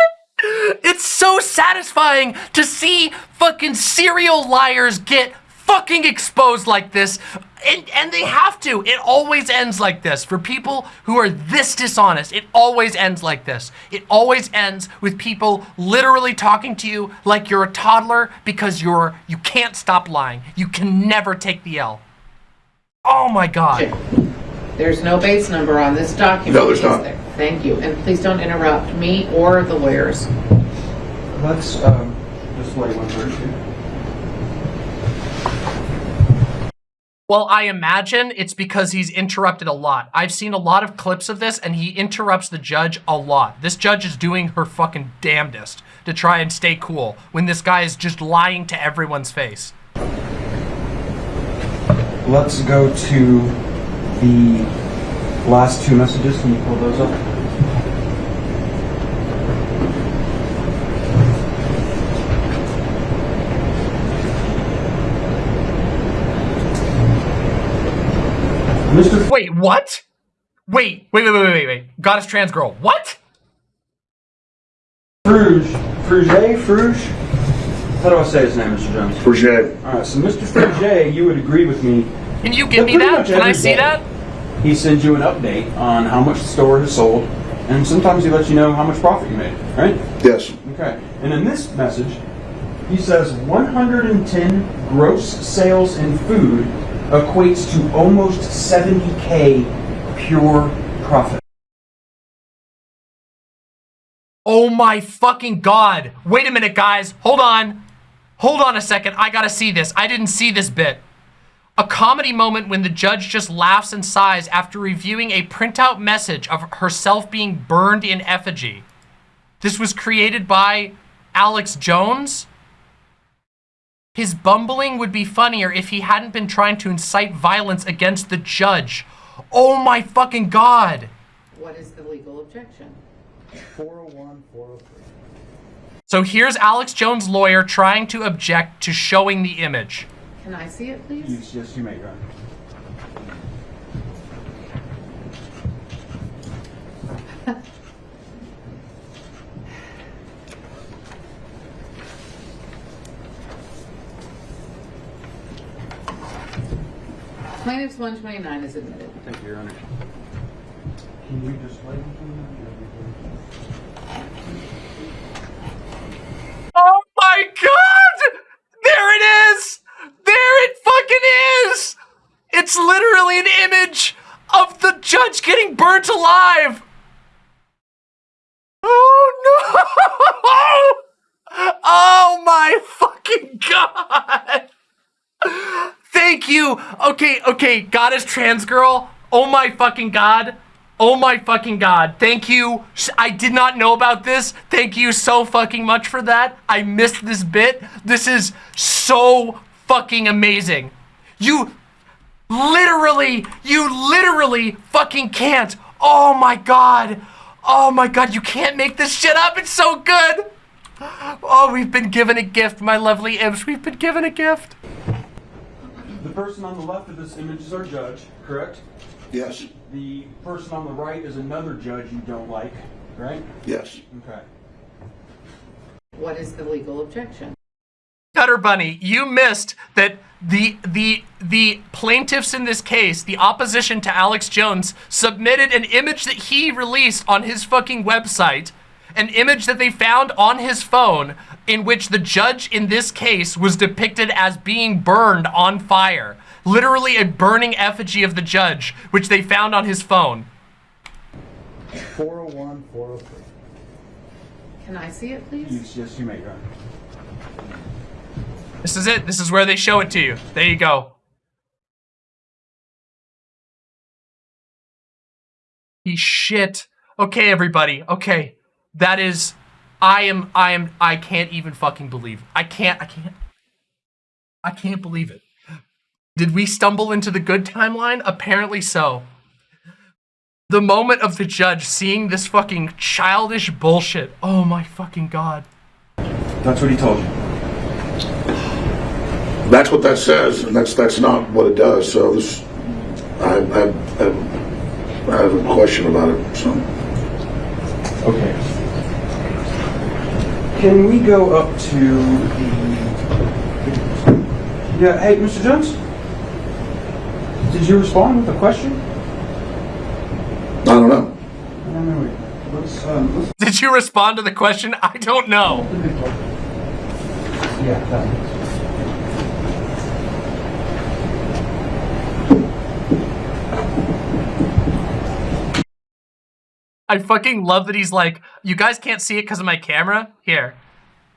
It's so satisfying to see fucking serial liars get fucking exposed like this. And, and they have to. It always ends like this. For people who are this dishonest, it always ends like this. It always ends with people literally talking to you like you're a toddler because you're you can't stop lying. You can never take the L. Oh my god. There's no Bates number on this document. No, there's not. there? Thank you. And please don't interrupt me or the lawyers. Let's um, display one version. Well, I imagine it's because he's interrupted a lot. I've seen a lot of clips of this and he interrupts the judge a lot. This judge is doing her fucking damnedest to try and stay cool when this guy is just lying to everyone's face. Let's go to the last two messages. Can you pull those up? Mr. Wait, what? Wait, wait, wait, wait, wait, wait. Goddess trans girl. What? Fruge, Fruge, Fruge? How do I say his name, Mr. Jones? Fruge. Alright, so Mr. Fruge, you would agree with me. Can you give me that? Can I see day. that? He sends you an update on how much the store has sold, and sometimes he lets you know how much profit you made, right? Yes. Okay. And in this message, he says 110 gross sales in food equates to almost 70k pure profit. Oh my fucking god. Wait a minute, guys. Hold on. Hold on a second. I gotta see this. I didn't see this bit. A comedy moment when the judge just laughs and sighs after reviewing a printout message of herself being burned in effigy. This was created by Alex Jones. His bumbling would be funnier if he hadn't been trying to incite violence against the judge. Oh my fucking god. What is the legal objection? 401, 403. So here's Alex Jones' lawyer trying to object to showing the image. Can I see it, please? Yes, yes, you may, Your Honor. Plaintiff's 129 is admitted. Thank you, Your Honor. Can you just wait? Oh my god! There it is! There it fucking is! It's literally an image of the judge getting burnt alive! Oh no! Oh my fucking god! Thank you! Okay, okay, goddess trans girl. Oh my fucking god. Oh my fucking god. Thank you. I did not know about this. Thank you so fucking much for that. I missed this bit. This is so fucking amazing. You literally, you literally fucking can't. Oh my god. Oh my god, you can't make this shit up. It's so good. Oh, we've been given a gift, my lovely imps. We've been given a gift. The person on the left of this image is our judge, correct? Yes. The person on the right is another judge you don't like, right? Yes. Okay. What is the legal objection? Cutter Bunny, you missed that the the the plaintiffs in this case, the opposition to Alex Jones, submitted an image that he released on his fucking website, an image that they found on his phone, in which the judge in this case was depicted as being burned on fire. Literally a burning effigy of the judge, which they found on his phone. 401, 403. Can I see it, please? Yes, yes, you may, Your Honor. This is it. This is where they show it to you. There you go. He shit. Okay, everybody. Okay. That is I am I am I can't even fucking believe. it. I can't I can't I can't believe it. Did we stumble into the good timeline? Apparently so. The moment of the judge seeing this fucking childish bullshit. Oh my fucking god. That's what he told you. That's what that says, and that's that's not what it does. So this, I, I, I, I have a question about it. So Okay. Can we go up to the... Yeah, hey, Mr. Jones? Did you respond with a question? I don't know. No, no, wait. Let's, um, let's... Did you respond to the question? I don't know. Yeah, I fucking love that he's like, you guys can't see it because of my camera. Here,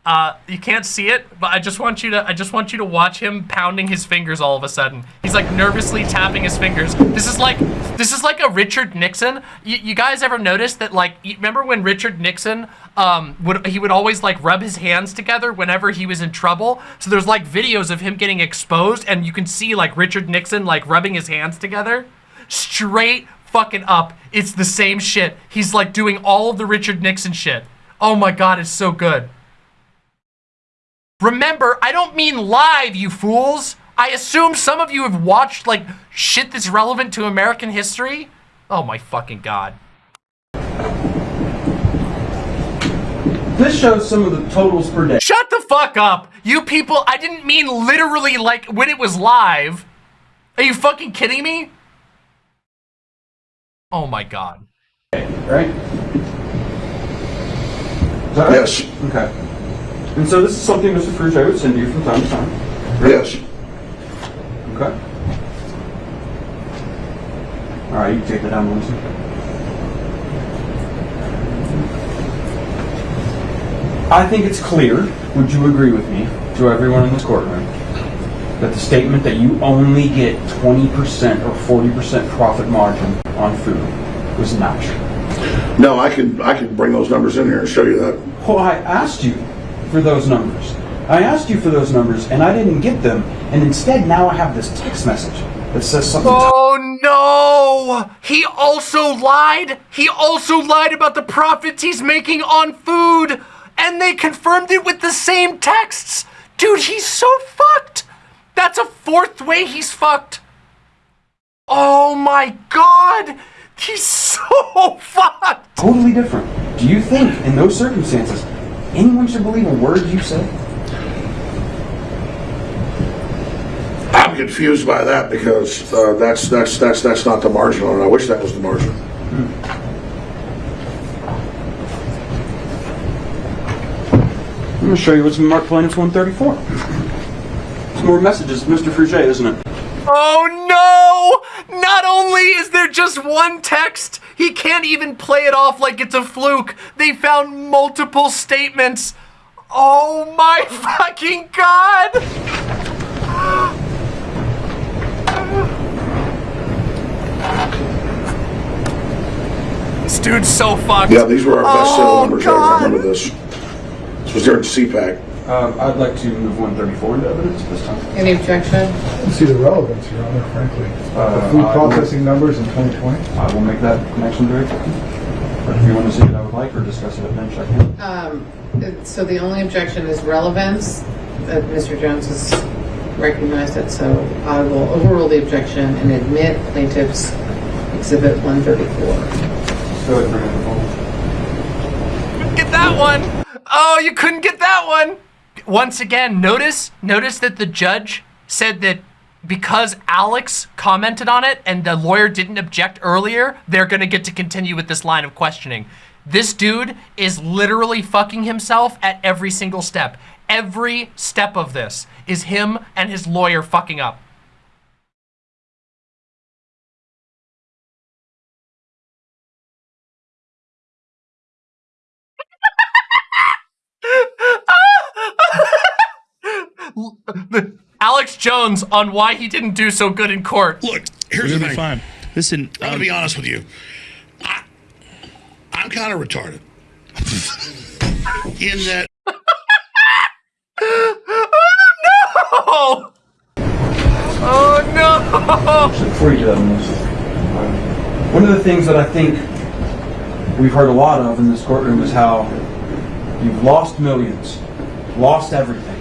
uh, you can't see it, but I just want you to, I just want you to watch him pounding his fingers all of a sudden. He's like nervously tapping his fingers. This is like, this is like a Richard Nixon. You, you guys ever notice that? Like, remember when Richard Nixon, um, would he would always like rub his hands together whenever he was in trouble. So there's like videos of him getting exposed, and you can see like Richard Nixon like rubbing his hands together. Straight fucking up. It's the same shit. He's like doing all of the Richard Nixon shit. Oh my god, it's so good. Remember, I don't mean live, you fools. I assume some of you have watched like shit that's relevant to American history. Oh my fucking god. This shows some of the totals per day. Shut the fuck up! You people, I didn't mean literally like when it was live. Are you fucking kidding me? Oh my god. right? Is that right? Yes, Okay. And so this is something Mr. Fruge would send you from time to time. yes. Okay. All right, you can take that down, Melissa. I think it's clear, would you agree with me, to everyone in this courtroom, that the statement that you only get 20% or 40% profit margin on food was not true. No, I could, I could bring those numbers in here and show you that. Well, I asked you for those numbers. I asked you for those numbers and I didn't get them. And instead, now I have this text message that says something. Oh no! He also lied! He also lied about the profits he's making on food! And they confirmed it with the same texts! Dude, he's so fucked! That's a fourth way he's fucked! Oh my god! He's so fucked! totally different. Do you think, in those circumstances, anyone should believe a word you say? I'm confused by that because uh, that's, that's, that's, that's not the margin on it. I wish that was the margin. I'm going to show you what's in Mark Plaintiff's 134. It's more messages, Mr. Fruge, isn't it? Oh no! Not only is there just one text, he can't even play it off like it's a fluke. They found multiple statements. Oh my fucking god! This dude's so fucked. Yeah, these were our best sale Oh, numbers. I remember this. This was during CPAC. Um, I'd like to move 134 into evidence this time. Any objection? don't see the relevance, Your Honor, frankly. Uh, The food I- processing numbers in 2020? I will make that connection very quickly. But if you want to see it, I would like, or discuss it at bench, I can. Um, so the only objection is relevance, that Mr. Jones has recognized it, so I will overrule the objection and admit plaintiff's exhibit 134. Go ahead and bring up. Get that one! Oh, you couldn't get that one! Once again, notice notice that the judge said that because Alex commented on it and the lawyer didn't object earlier, they're gonna get to continue with this line of questioning. This dude is literally fucking himself at every single step. Every step of this is him and his lawyer fucking up. Alex Jones on why he didn't do so good in court. Look, here's We're the gonna be thing. fine. Listen, I'm um, gonna be honest with you. I, I'm kind of retarded. In that Oh! no! Oh no! Actually, before you do that, Melissa, one of the things that I think we've heard a lot of in this courtroom is how you've lost millions, lost everything.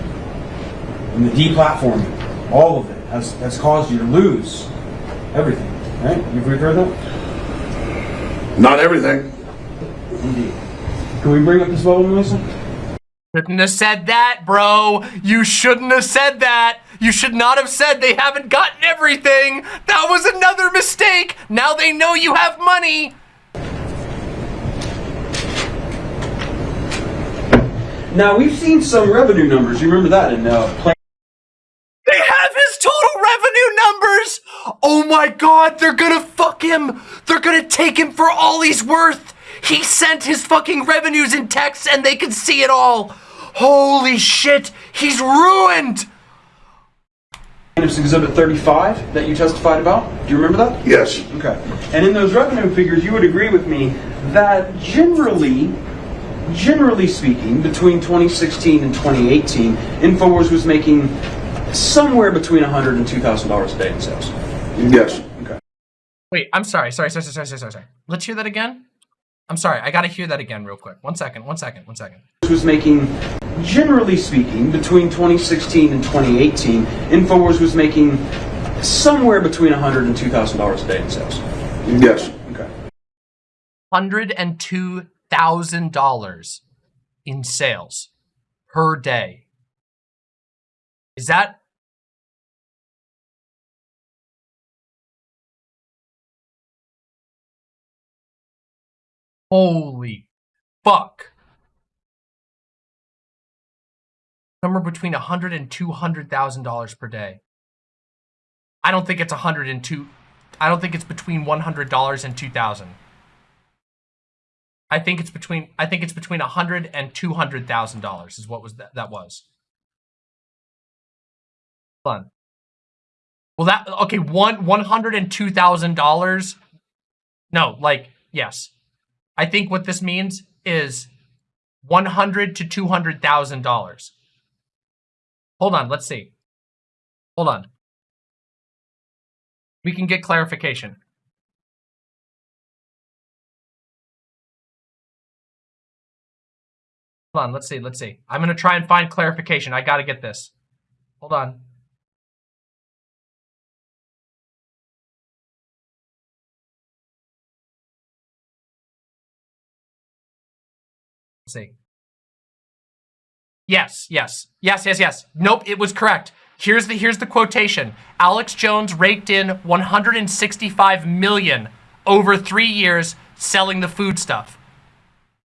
And the deplatforming, all of it, has, has caused you to lose everything. Right? You've heard that? not everything. Indeed. Can we bring up this bubble, Melissa? Shouldn't have said that, bro. You shouldn't have said that. You should not have said they haven't gotten everything. That was another mistake. Now they know you have money. Now, we've seen some revenue numbers. You remember that in uh, Plan- They have his total revenue numbers. Oh my god, they're gonna fuck him. They're gonna take him for all he's worth. He sent his fucking revenues in text and they can see it all. Holy shit, he's ruined. Plaintiff's Exhibit 35 that you testified about. Do you remember that? Yes. Okay. And in those revenue figures, you would agree with me that generally, generally speaking, between 2016 and 2018, Infowars was making somewhere between $100 and $2,000 a day in sales. Yes. Okay. Wait, I'm sorry, sorry, sorry, sorry, sorry, sorry, sorry. Let's hear that again. I'm sorry, I gotta hear that again real quick. One second, one second, one second. This was making generally speaking, between 2016 and 2018, Infowars was making somewhere between $100 and 2,000 dollars a day in sales. Yes. Okay. $102,000 in sales per day. Is that Holy fuck. Somewhere between a hundred and two hundred thousand dollars per day. I don't think it's a hundred and two. I don't think it's between one hundred dollars and two thousand. I think it's between. I think it's between a hundred and two hundred thousand dollars is what was that? That was. Fun. Well, that okay. One one hundred and two thousand dollars. No, like yes. I think what this means is one hundred to two hundred thousand dollars. Hold on, let's see. Hold on. We can get clarification. Hold on, let's see, let's see. I'm gonna try and find clarification. I gotta get this. Hold on. Yes, yes, yes, yes, yes. Nope, it was correct. Here's the here's the quotation. Alex Jones raked in 165 million over three years selling the food stuff.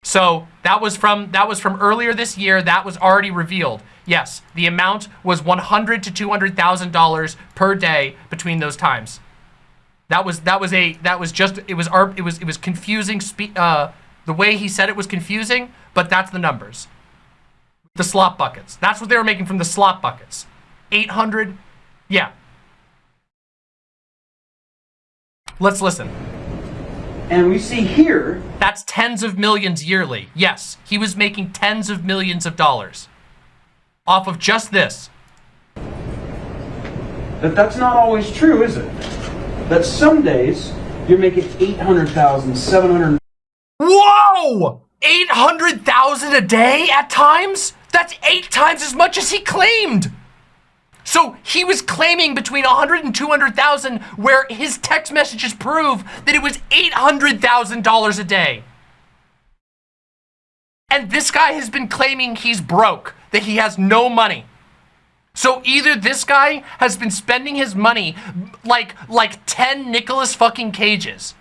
So that was from that was from earlier this year. That was already revealed. Yes, the amount was 100 to 200 thousand dollars per day between those times. That was that was a that was just it was it was it was confusing. Uh, the way he said it was confusing, but that's the numbers. The slop buckets. That's what they were making from the slop buckets. 800. Yeah. Let's listen. And we see here That's tens of millions yearly. Yes, he was making tens of millions of dollars off of just this. that that's not always true, is it? That some days you're making 800,000, 700 Whoa! 800,000 a day at times? That's eight times as much as he claimed. So he was claiming between 100 and 200,000 where his text messages prove that it was $800,000 a day. And this guy has been claiming he's broke, that he has no money. So either this guy has been spending his money like like 10 Nicholas fucking Cages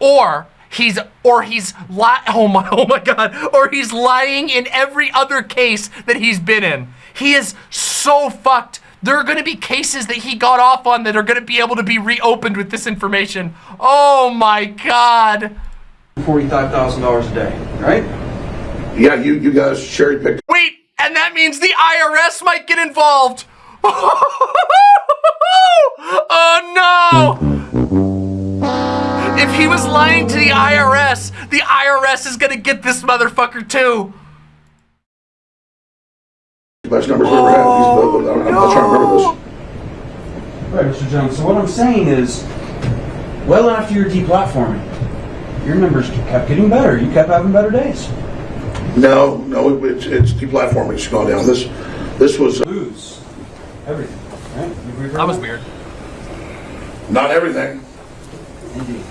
or he's or he's li- oh my oh my god or he's lying in every other case that he's been in. He is so fucked. There are going to be cases that he got off on that are going to be able to be reopened with this information. Oh my god. $45,000 a day, right? Yeah, you, you guys cherry picked. Wait and that means the IRS might get involved. Oh no if he was lying to the IRS the IRS is going to get this motherfucker too the best numbers we ever had. He's, I'm, I'm not trying to remember this. Right, Mr. Jones. So what I'm saying is, well after your deplatforming, your numbers kept getting better. You kept having better days. No, no, it's, it's deplatforming. It's gone down. This, this was uh, Lose everything, right? Have we heard that was weird not everything. Indeed.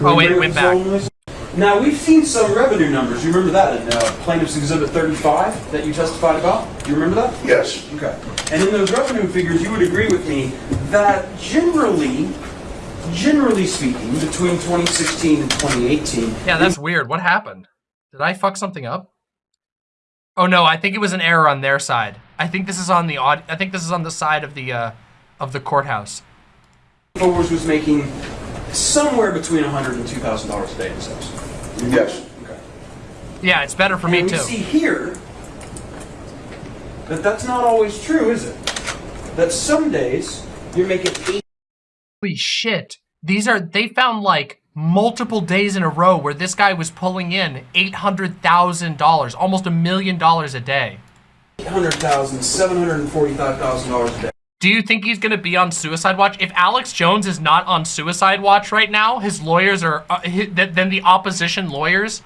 Oh, it went bring up Now, we've seen some revenue numbers. You remember that in uh, Plaintiff's Exhibit 35 that you testified about? Do You remember that? Yes. Okay. And in those revenue figures, you would agree with me that generally, generally speaking, between 2016 and 2018, Yeah, that's weird. What happened? Did I fuck something up? Oh no, I think it was an error on their side. I think this is on the odd. I think this is on the side of the uh, of the courthouse. Infowars was making somewhere between $100 and 2,000 dollars a day in sales. Yes. Okay. Yeah, it's better for me and too. we see here that that's not always true, is it? That some days you're making eight. Holy shit! These are they found like multiple days in a row where this guy was pulling in eight hundred thousand dollars, almost a million dollars a day. $800,000, $745,000 a day. Do you think he's gonna be on suicide watch? If Alex Jones is not on suicide watch right now, his lawyers are. Uh, hi- th- then the opposition lawyers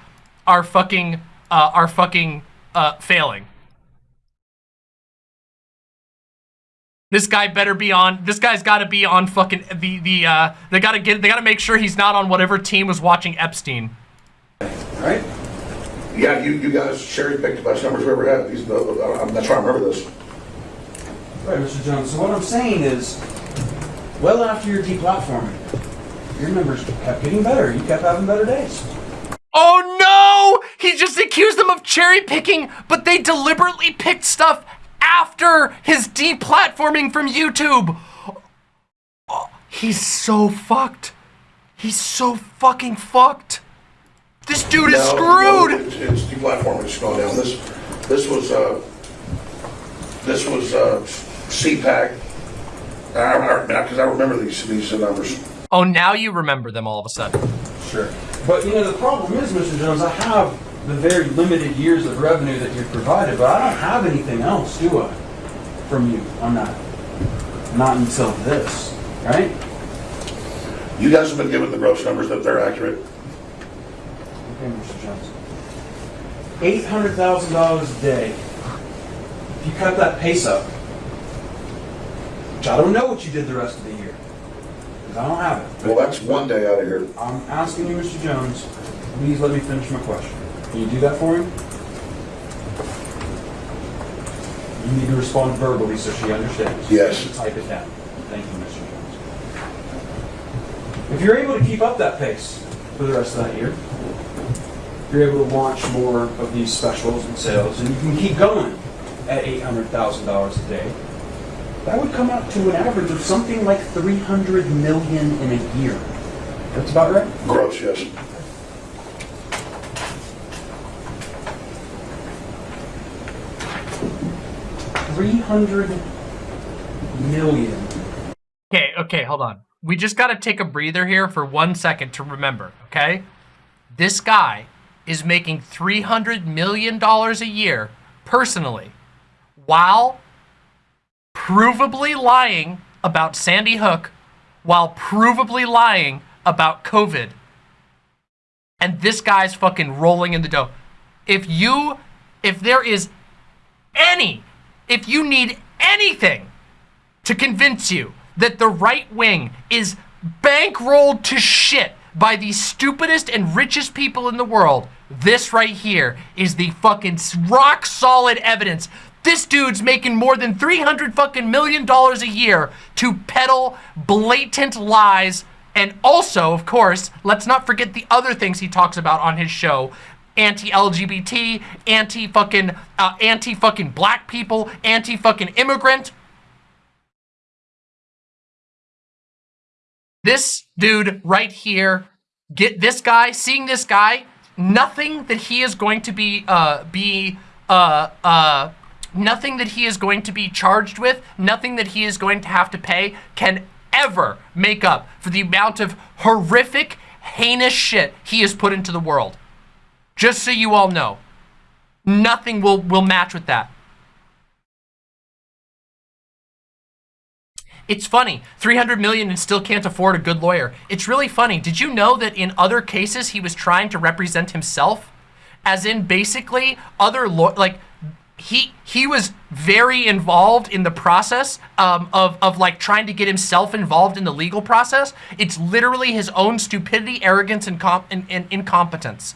are fucking. Uh, are fucking uh, failing. This guy better be on. This guy's got to be on fucking the the. uh They got to get. They got to make sure he's not on whatever team was watching Epstein. Right? Yeah, you, you guys cherry picked the best numbers we ever had. These, uh, that's why I remember this. Right, Mr. Jones. So what I'm saying is, well after your deplatforming, your numbers kept getting better. You kept having better days. Oh no! He just accused them of cherry picking, but they deliberately picked stuff after his deplatforming from YouTube. Oh, he's so fucked. He's so fucking fucked. This dude is screwed. no, It's, it's deplatforming, it's going down. This, this was, uh, this was, uh, CPAC. I, I, because I remember these, these numbers. Oh, now you remember them all of a sudden. Sure. But you know the problem is, Mr. Jones, I have the very limited years of revenue that you've provided, but I don't have anything else, do I? From you on that. Not until this, right? You guys have been given the gross numbers that they're accurate. Okay, Mr. Jones. Eight hundred thousand dollars a day. If you cut that pace up, which I don't know what you did the rest of the year, because I don't have it. Well, that's one day out of here. I'm asking you, Mr. Jones, please let me finish my question. Can you do that for me? You need to respond verbally so she understands. Yes. Type it down. Thank you, Mr. Jones. If you're able to keep up that pace for the rest of that year, you're able to launch more of these specials and sales, and you can keep going at $800,000 a day, that would come out to an average of something like 300 million in a year. That's about right? Gross, yes. Three hundred million. Okay, okay, hold on. We just got to take a breather here for one second to remember, okay? This guy is making $300 million a year personally while provably lying about Sandy Hook, while provably lying about COVID. And this guy's fucking rolling in the dough. If you, if there is any, if you need anything to convince you that the right wing is bankrolled to shit by the stupidest and richest people in the world, this right here is the fucking rock solid evidence. This dude's making more than 300 fucking million dollars a year to peddle blatant lies. And also, of course, let's not forget the other things he talks about on his show. Anti-LGBT, anti-fucking, uh, anti-fucking black people, anti-fucking immigrant. This dude right here, get this guy, seeing this guy, nothing that he is going to be, uh, be, uh, uh, nothing that he is going to be charged with, nothing that he is going to have to pay can ever make up for the amount of horrific, heinous shit he has put into the world. Just so you all know. Nothing will, will match with that. It's funny, 300 million and still can't afford a good lawyer. It's really funny. Did you know that in other cases he was trying to represent himself? As in basically other law like he he was very involved in the process um, of, of like trying to get himself involved in the legal process. It's literally his own stupidity, arrogance, and, and, and incompetence.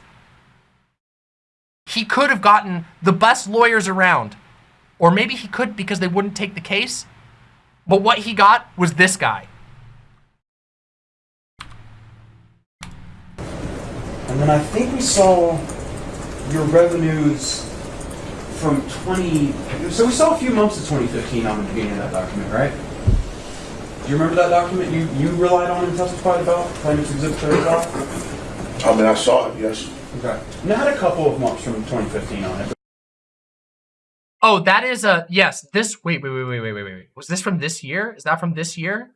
He could have gotten the best lawyers around. Or maybe he could because they wouldn't take the case. But what he got was this guy. And then I think we saw your revenues from 20. So we saw a few months of 2015 on the beginning of that document, right? Do you remember that document you, you relied on and testified about? Plaintiff's Exhibit 35? I mean, I saw it, yes. Okay. And it had a couple of months from 2015 on it. Oh, that is a yes. This wait, wait, wait, wait, wait, wait, wait. Was this from this year? Is that from this year?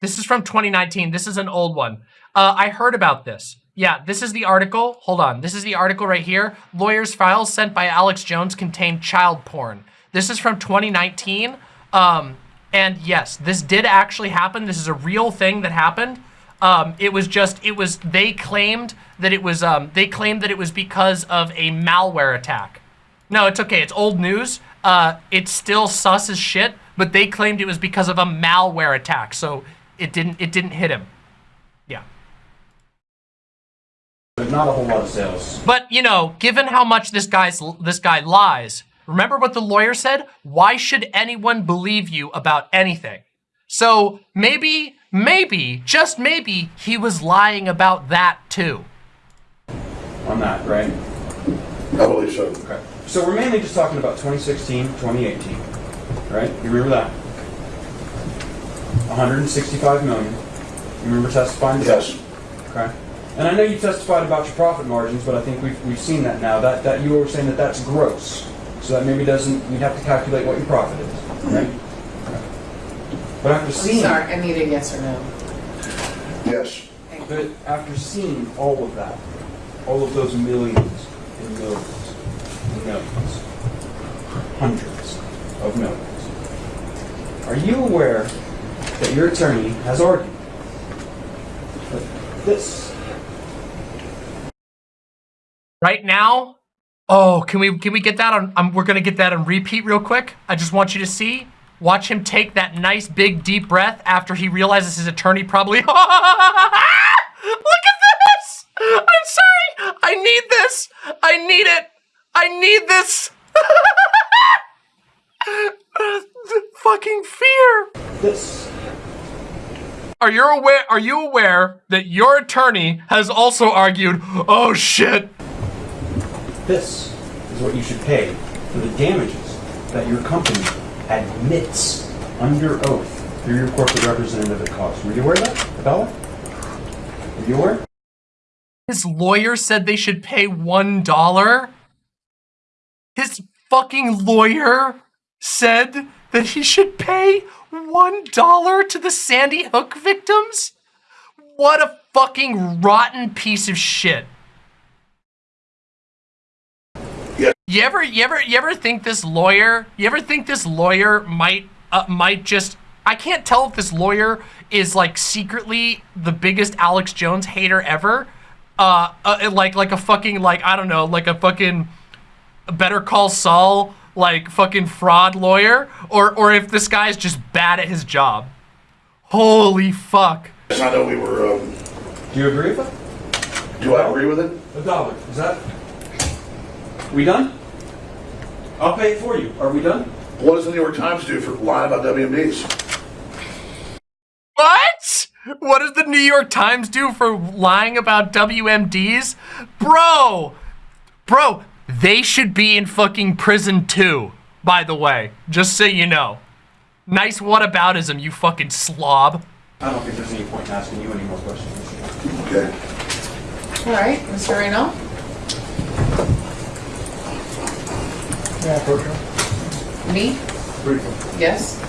This is from 2019. This is an old one. Uh, I heard about this. Yeah, this is the article. Hold on. This is the article right here. Lawyers' files sent by Alex Jones contain child porn. This is from 2019. Um, and yes, this did actually happen. This is a real thing that happened. Um, it was just, it was, they claimed that it was, um, they claimed that it was because of a malware attack. No, it's okay. It's old news. Uh, it's still sus as shit, but they claimed it was because of a malware attack. So it didn't, it didn't hit him. There's not a whole lot of sales. But, you know, given how much this guy's, this guy lies, remember what the lawyer said? Why should anyone believe you about anything? So maybe, maybe, just maybe, he was lying about that too. on that, right? I believe so. Okay. So we're mainly just talking about 2016, 2018, right? You remember that? 165 million. You remember testifying to that? Yes. Okay. And I know you testified about your profit margins, but I think we've, we've seen that now. That that you were saying that that's gross, so that maybe doesn't. We'd have to calculate what your profit is, mm-hmm. right? But after I'm seeing, sorry, I need a yes or no. Yes. but after seeing all of that, all of those millions and millions and millions, hundreds of millions, are you aware that your attorney has argued that this Right now, oh, can we can we get that on? Um, we're gonna get that on repeat real quick. I just want you to see. Watch him take that nice big deep breath after he realizes his attorney probably. Look at this! I'm sorry. I need this. I need it. I need this. Fucking fear. this Are you aware? Are you aware that your attorney has also argued? Oh shit! This is what you should pay for the damages that your company admits under oath through your corporate representative at caused. Were you aware of that, Abella? Were you aware? His lawyer said they should pay one dollar. His fucking lawyer said that he should pay one dollar to the Sandy Hook victims. What a fucking rotten piece of shit. You ever, you ever, you ever think this lawyer? You ever think this lawyer might, uh, might just? I can't tell if this lawyer is like secretly the biggest Alex Jones hater ever. Uh, uh like, like a fucking, like I don't know, like a fucking Better Call Saul, like fucking fraud lawyer, or, or if this guy's just bad at his job. Holy fuck. I know we were, um, Do you agree with it? do I agree with it? A dollar. Is that? We done? I'll pay it for you. Are we done? What does the New York Times do for lying about WMDs? What? What does the New York Times do for lying about WMDs? Bro, bro, they should be in fucking prison too, by the way, just so you know. Nice whataboutism, you fucking slob. I don't think there's any point in asking you any more questions. Okay. All right, Mr. Reno? Yeah, him. Me? Briefly. Yes?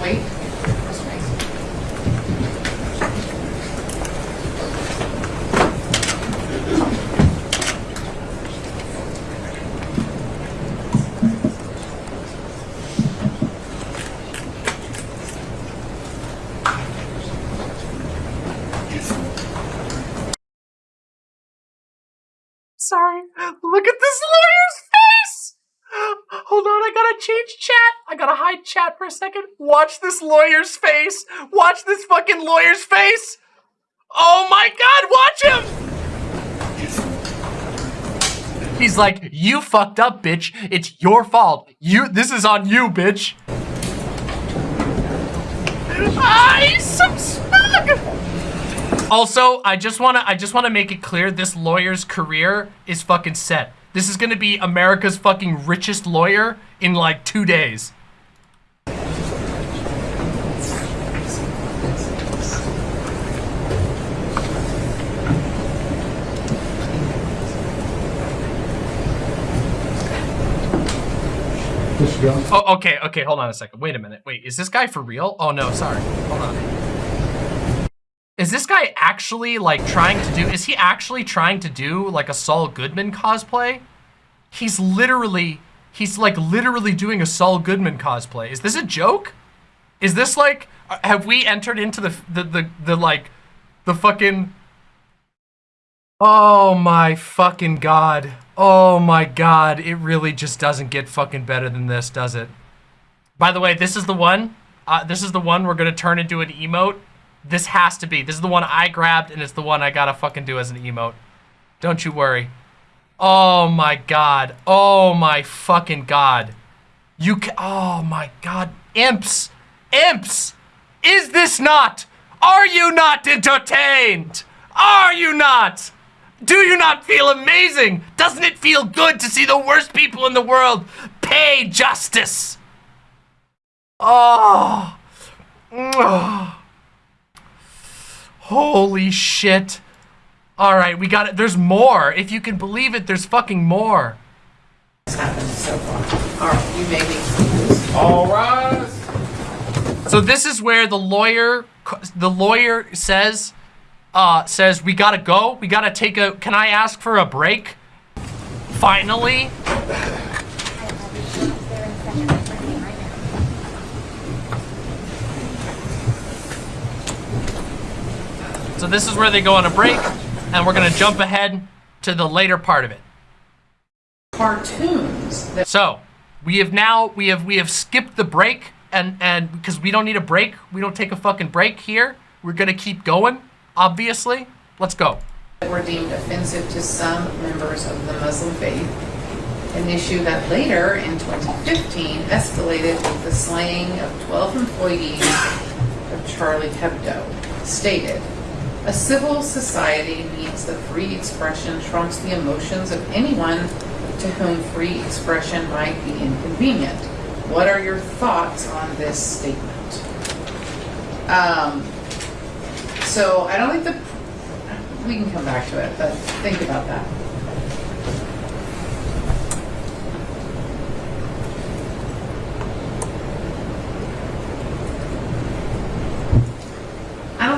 Wait. Mr. Mason. Sorry, look at this lawyer's face! Hold on, I gotta change chat. I gotta hide chat for a second. Watch this lawyer's face. Watch this fucking lawyer's face. Oh my god, watch him! He's like, you fucked up, bitch. It's your fault. You, this is on you, bitch. Ah, he's so! Also, I just wanna I just wanna make it clear this lawyer's career is fucking set. This is gonna be America's fucking richest lawyer in like two days. Oh, okay, okay, hold on a second. Wait a minute. Wait, is this guy for real? Oh no, sorry. Hold on. Is this guy actually like trying to do, is he actually trying to do like a Saul Goodman cosplay? He's literally, he's like literally doing a Saul Goodman cosplay. Is this a joke? Is this like, Uh, Have we entered into the the the, the like the fucking Oh my fucking god. Oh my god. It really just doesn't get fucking better than this, does it? By the way, this is the one. Uh, this is the one we're gonna turn into an emote. This has to be. This is the one I grabbed, and it's the one I gotta fucking do as an emote. Don't you worry. Oh my god. Oh my fucking god. You ca- Oh my god. Imps. Imps. Is this not? Are you not entertained? Are you not? Do you not feel amazing? Doesn't it feel good to see the worst people in the world pay justice? Oh. Oh. Holy shit. All right, we got it. There's more. If you can believe it, there's fucking more. What's happened so far? All right, you may be excused. All rise. So this is where the lawyer, the lawyer says, uh, says we gotta go. We gotta take a. Can I ask for a break? Finally. So this is where they go on a break, and we're gonna jump ahead to the later part of it. Cartoons So we have now we have we have skipped the break and and because we don't need a break, we don't take a fucking break here. We're gonna keep going, obviously. Let's go. were deemed offensive to some members of the Muslim faith, an issue that later in 2015 escalated with the slaying of 12 employees of Charlie Hebdo, stated, a civil society means that free expression trumps the emotions of anyone to whom free expression might be inconvenient. What are your thoughts on this statement? Um, so I don't think the, we can come back to it, but think about that.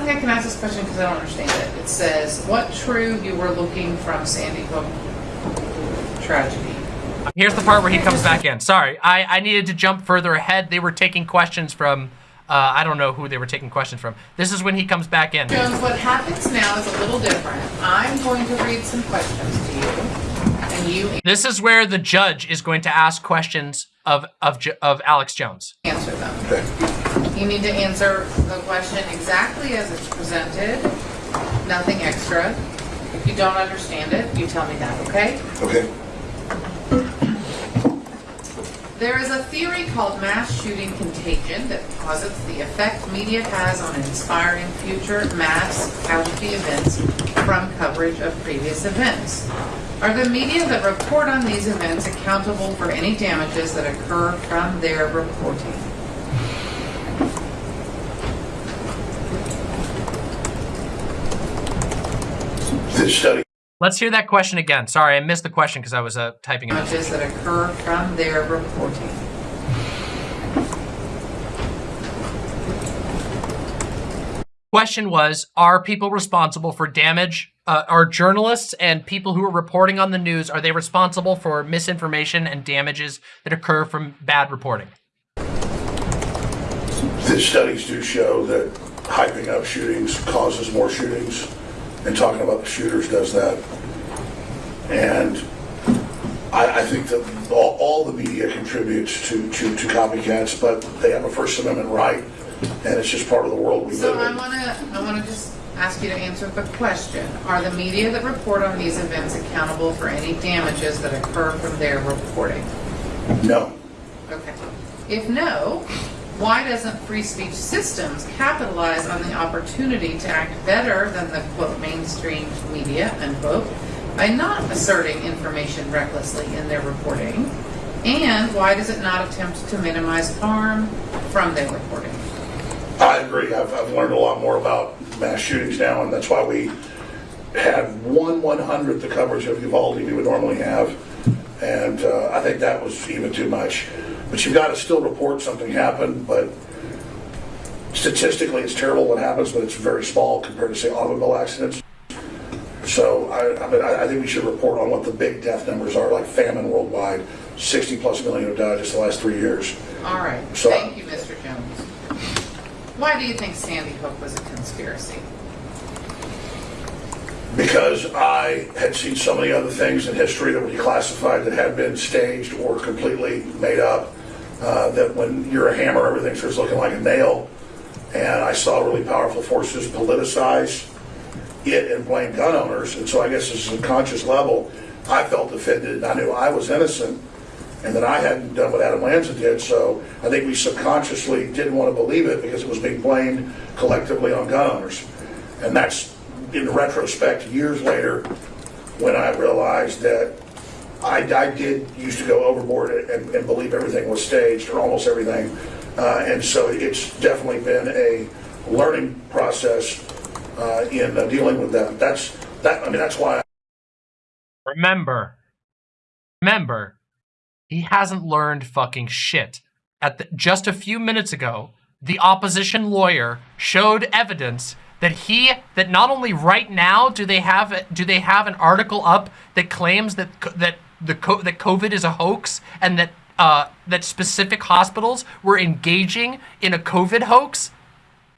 Think I can ask this question because I don't understand it. It says, what true you were looking from Sandy Hook tragedy? Here's the part where he comes back in. Sorry, I, I needed to jump further ahead. They were taking questions from, uh, I don't know who they were taking questions from. This is when he comes back in. Jones, what happens now is a little different. I'm going to read some questions to you, and you This is where the judge is going to ask questions of of of Alex Jones. answer them. You need to answer the question exactly as it's presented, nothing extra. If you don't understand it, you tell me that, okay? Okay. There is a theory called mass shooting contagion that posits the effect media has on inspiring future mass casualty events from coverage of previous events. Are the media that report on these events accountable for any damages that occur from their reporting? This study Let's hear that question again. Sorry, I missed the question because I was uh, typing it. out. Damages that occur from their reporting. Question was: Are people responsible for damage? Uh, are journalists and people who are reporting on the news are they responsible for misinformation and damages that occur from bad reporting? the studies do show that hyping up shootings causes more shootings, and talking about the shooters does that. And I, I think that all, all the media contributes to, to, to copycats, but they have a First Amendment right, and it's just part of the world we So live I in. want to, I want to just ask you to answer the question. Are the media that report on these events accountable for any damages that occur from their reporting? No, Okay. If no, why doesn't free speech systems capitalize on the opportunity to act better than the quote mainstream media unquote by not asserting information recklessly in their reporting? And why does it not attempt to minimize harm from their reporting? I agree. I've, I've learned a lot more about mass shootings now, and that's why we had one one hundredth the coverage of Uvalde we would normally have, and uh, I think that was even too much. But you've got to still report something happened, but statistically, it's terrible what happens, but it's very small compared to say automobile accidents. So I, I mean, I, think we should report on what the big death numbers are, like famine worldwide, 60 plus million have died just the last three years. All right. So- Thank you, Mr. Jones. Why do you think Sandy Hook was a conspiracy? because I had seen so many other things in history that were declassified that had been staged or completely made up. Uh, that when you're a hammer, everything starts looking like a nail. And I saw really powerful forces politicize it and blame gun owners. And so I guess this is a conscious level. I felt offended. I knew I was innocent and that I hadn't done what Adam Lanza did. So I think we subconsciously didn't want to believe it because it was being blamed collectively on gun owners. And that's in retrospect, years later, when I realized that I, I did used to go overboard and, and believe everything was staged or almost everything. Uh, and so it's definitely been a learning process uh, in uh, dealing with that. That's that. I mean, that's why. Remember, remember, he hasn't learned fucking shit. At the, just a few minutes ago, the opposition lawyer showed evidence that he that not only right now do they have do they have an article up that claims that that the co- that COVID is a hoax and that uh, that specific hospitals were engaging in a COVID hoax,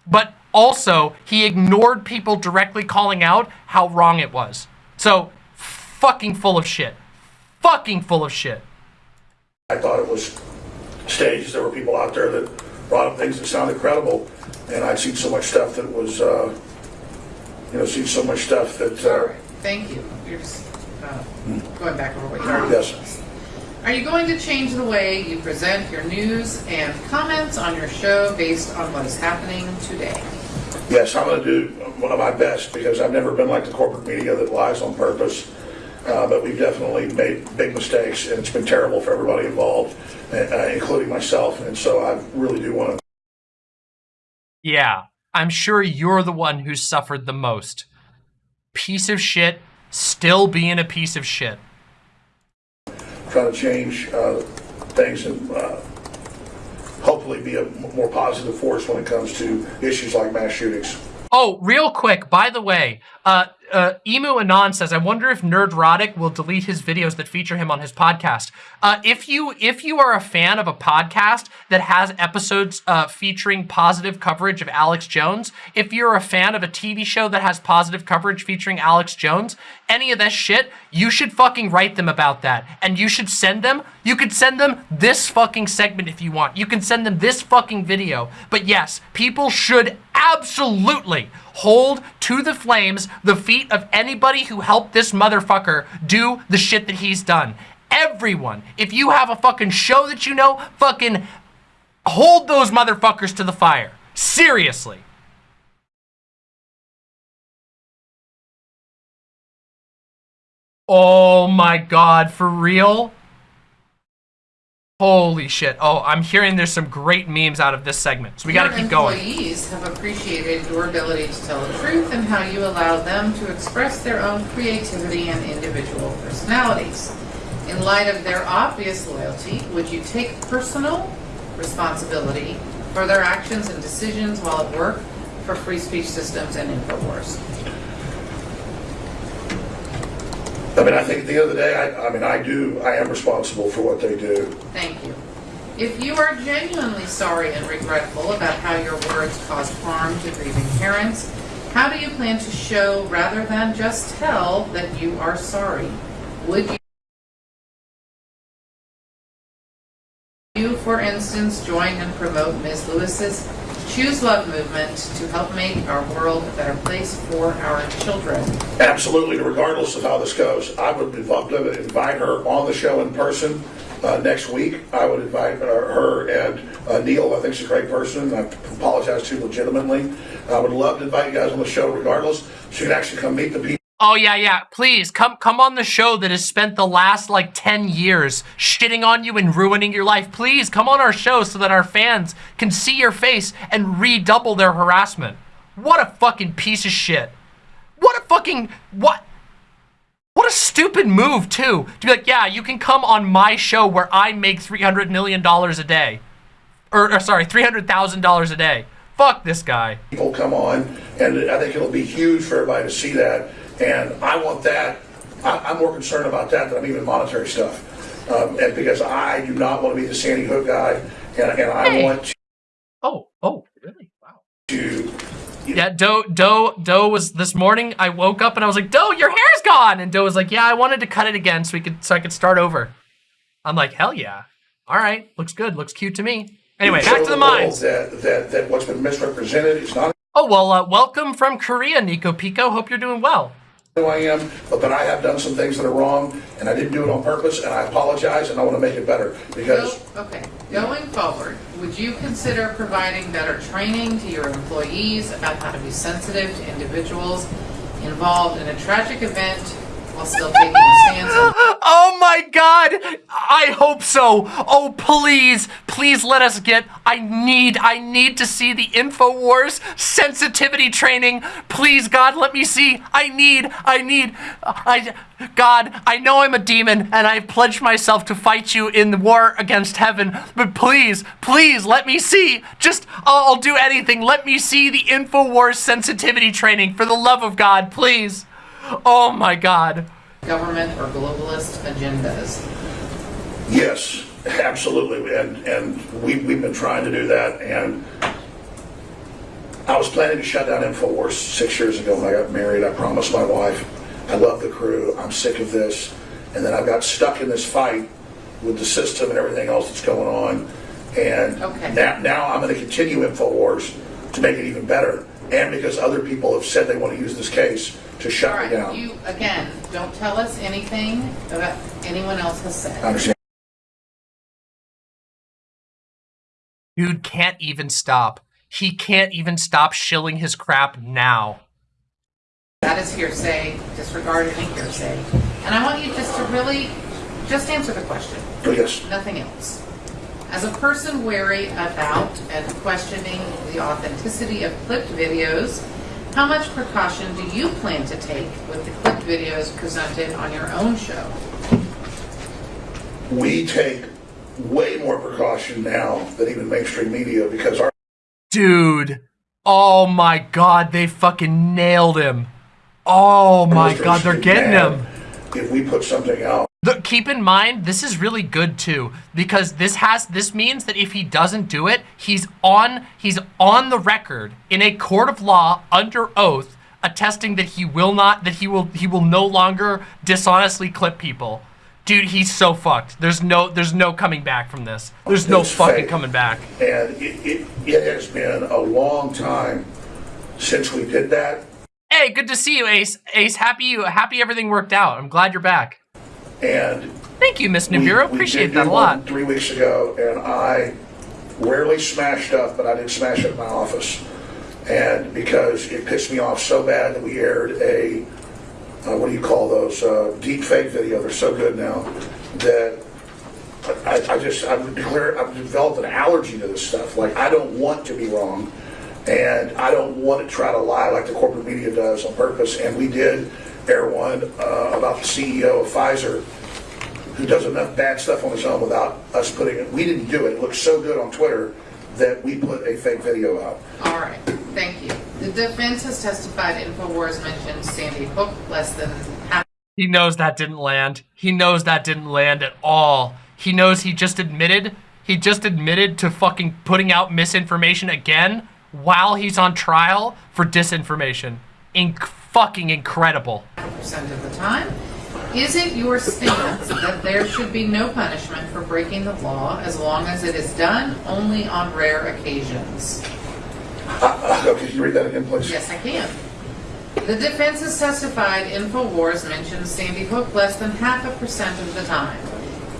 but also he ignored people directly calling out how wrong it was. So fucking full of shit. Fucking full of shit. I thought it was staged. There were people out there that brought up things that sounded credible, and I'd seen so much stuff that was, uh, you know, seen so much stuff that. Uh, Thank you. You're just uh, going back over what you already Yes. Are you going to change the way you present your news and comments on your show based on what is happening today? Yes, I'm going to do one of my best because I've never been like the corporate media that lies on purpose. Uh, but we've definitely made big mistakes, and it's been terrible for everybody involved, uh, including myself. And so I really do want to Yeah, I'm sure you're the one who suffered the most. Piece of shit, still being a piece of shit. try to change uh, things and uh, hopefully be a more positive force when it comes to issues like mass shootings. Oh, real quick, by the way, uh, uh, Emu Anon says, I wonder if Nerdrotic will delete his videos that feature him on his podcast. Uh, if you if you are a fan of a podcast that has episodes uh, featuring positive coverage of Alex Jones, if you're a fan of a TV show that has positive coverage featuring Alex Jones, any of that shit, you should fucking write them about that. And you should send them, you could send them this fucking segment if you want. You can send them this fucking video. But yes, people should absolutely hold to the flames the feet of anybody who helped this motherfucker do the shit that he's done. Everyone, if you have a fucking show that you know, fucking hold those motherfuckers to the fire. Seriously. Oh my god, for real? Holy shit. Oh, I'm hearing there's some great memes out of this segment. So we gotta keep going. employees have appreciated your ability to tell the truth and how you allow them to express their own creativity and individual personalities. In light of their obvious loyalty, would you take personal responsibility for their actions and decisions while at work for Free Speech Systems and InfoWars? I mean, I think at the end of the day, I, I mean, I do, I am responsible for what they do. Thank you. If you are genuinely sorry and regretful about how your words caused harm to grieving parents, how do you plan to show rather than just tell that you are sorry? Would you, for instance, join and promote Ms. Lewis's Choose Love movement to help make our world a better place for our children? Absolutely, regardless of how this goes. I would invite, her on the show in person uh, next week. I would invite uh, her and uh, Neil. I think she's a great person. I apologize to legitimately. I would love to invite you guys on the show regardless. You can actually come meet the people. Oh yeah, yeah. Please come come on the show that has spent the last like 10 years shitting on you and ruining your life. Please come on our show so that our fans can see your face and redouble their harassment. What a fucking piece of shit. What a fucking what what a stupid move too. To be like, "Yeah, you can come on my show where I make 300 million dollars a day." Or, or sorry, $300,000 a day. Fuck this guy. people come on, and I think it'll be huge for everybody to see that. And I want that. I, I'm more concerned about that than I'm even monetary stuff, um, and because I do not want to be the Sandy Hook guy, and, and I Hey. want. To, Oh, oh, really? Wow. Yeah, Doe, Doe, Doe was this morning. I woke up and I was like, Doe, your hair's gone. And Doe was like, Yeah, I wanted to cut it again so we could, so I could start over. I'm like, Hell yeah. All right, looks good, looks cute to me. Anyway, back to the world mines. That, that, that what's been misrepresented is not Oh well, uh, welcome from Korea, Nico Pico. Hope you're doing well. Who I am, but that I have done some things that are wrong, and I didn't do it on purpose, and I apologize, and I want to make it better, because Okay, going forward, would you consider providing better training to your employees about how to be sensitive to individuals involved in a tragic event Oh my god! I hope so. Oh please, please let us get I need I need to see the InfoWars sensitivity training. Please God, let me see. I need I need I God, I know I'm a demon and I've pledged myself to fight you in the war against heaven, but please, please let me see. Just I'll, I'll do anything. Let me see the InfoWars sensitivity training for the love of God, please. Oh my god. government or globalist agendas. Yes, absolutely, and, and we, we've been trying to do that, and I was planning to shut down InfoWars six years ago when I got married. I promised my wife, I love the crew, I'm sick of this, and then I got stuck in this fight with the system and everything else that's going on, and Okay. now, now I'm gonna continue InfoWars to make it even better, and because other people have said they want to use this case to All shut me down. you, again, don't tell us anything about anyone else has said. I said. understand. Dude can't even stop. He can't even stop shilling his crap now. That is hearsay, disregard any hearsay. And I want you just to really, just answer the question. Oh, yes. nothing else. As a person wary about and questioning the authenticity of clipped videos, how much precaution do you plan to take with the clipped videos presented on your own show? we take way more precaution now than even mainstream media because our Dude. Oh my god, they fucking nailed him. Oh my god, they're getting him. If we put something out, The, keep in mind, this is really good too, because this has this means that if he doesn't do it, he's on he's on the record in a court of law under oath, attesting that he will not that he will he will no longer dishonestly clip people. Dude, he's so fucked. There's no there's no coming back from this. There's no It's fucking fake. coming back. and it, it, it has been a long time since we did that. Hey, good to see you, Ace. Ace, happy you happy everything worked out. I'm glad you're back. And Thank you, Miss Nibiru. Appreciate that a lot. Three weeks ago, and I rarely smash stuff, but I did smash it in my office. And because it pissed me off so bad that we aired a, uh, what do you call those, uh, deep fake video, they're so good now, that I, I just, I've declared, I've developed an allergy to this stuff. Like, I don't want to be wrong, and I don't want to try to lie like the corporate media does on purpose. And we did air one uh, about the CEO of Pfizer, who does enough bad stuff on his own without us putting it. We didn't do it. It looked so good on Twitter that we put a fake video out. All right, thank you. The defense has testified InfoWars mentioned Sandy Hook less than half He knows that didn't land. He knows that didn't land at all. He knows he just admitted, he just admitted to fucking putting out misinformation again while he's on trial for disinformation. Inc- fucking incredible. percent of the time. Is it your stance that there should be no punishment for breaking the law as long as it is done only on rare occasions? Uh, uh, Can you read that again, please? Yes, I can. The defense has testified InfoWars mentions Sandy Hook less than half a percent of the time.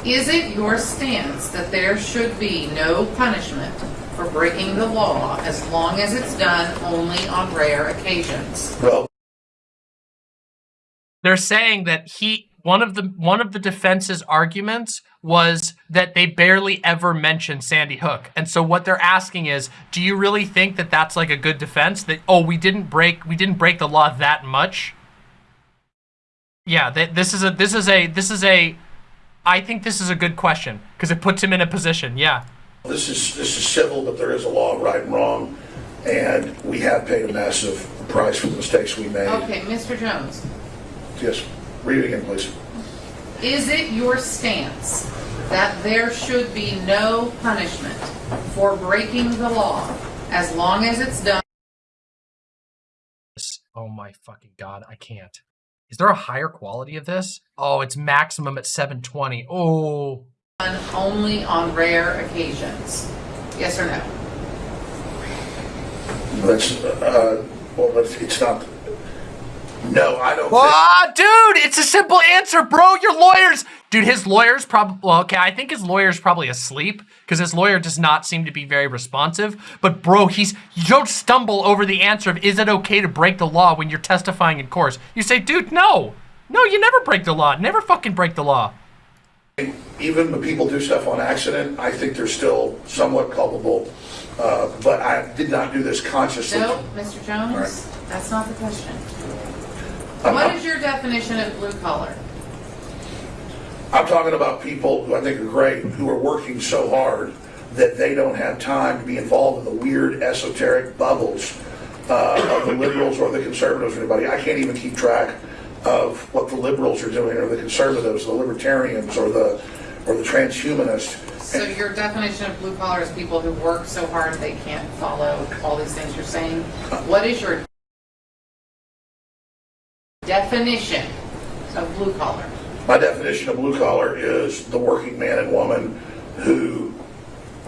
Is it your stance that there should be no punishment for breaking the law as long as it's done only on rare occasions? Well, They're saying that he one of the one of the defense's arguments was that they barely ever mentioned Sandy Hook. And so what they're asking is, do you really think that that's like a good defense that oh, we didn't break we didn't break the law that much? Yeah, that this is a this is a this is a I think this is a good question because it puts him in a position. Yeah. this is, this is civil, but there is a law of right and wrong, and we have paid a massive price for the mistakes we made. Okay, Mr. Jones, Yes, read it again, please. is it your stance that there should be no punishment for breaking the law as long as it's done Oh my fucking god, I can't. Is there a higher quality of this? Oh, it's maximum at 720. Oh, only on rare occasions? Yes or no? That's, uh, well, it's, it's not, no, I don't think. Ah, dude, it's a simple answer, bro. Your lawyers, dude, his lawyer's probably, well, okay, I think his lawyer's probably asleep because his lawyer does not seem to be very responsive. But, bro, he's, you don't stumble over the answer of is it okay to break the law when you're testifying in court. You say, dude, no. No, you never break the law. Never fucking break the law. even when people do stuff on accident, I think they're still somewhat culpable. Uh, but I did not do this consciously. No, Mr. All right. Jones, that's not the question. What is your definition of blue collar? I'm talking about people who I think are great, who are working so hard that they don't have time to be involved in the weird esoteric bubbles uh, of the liberals or the conservatives or anybody. I can't even keep track of what the liberals are doing or the conservatives, the libertarians or the or the transhumanists. So your definition of blue collar is people who work so hard they can't follow all these things you're saying? What is your definition of blue collar? My definition of blue collar is the working man and woman who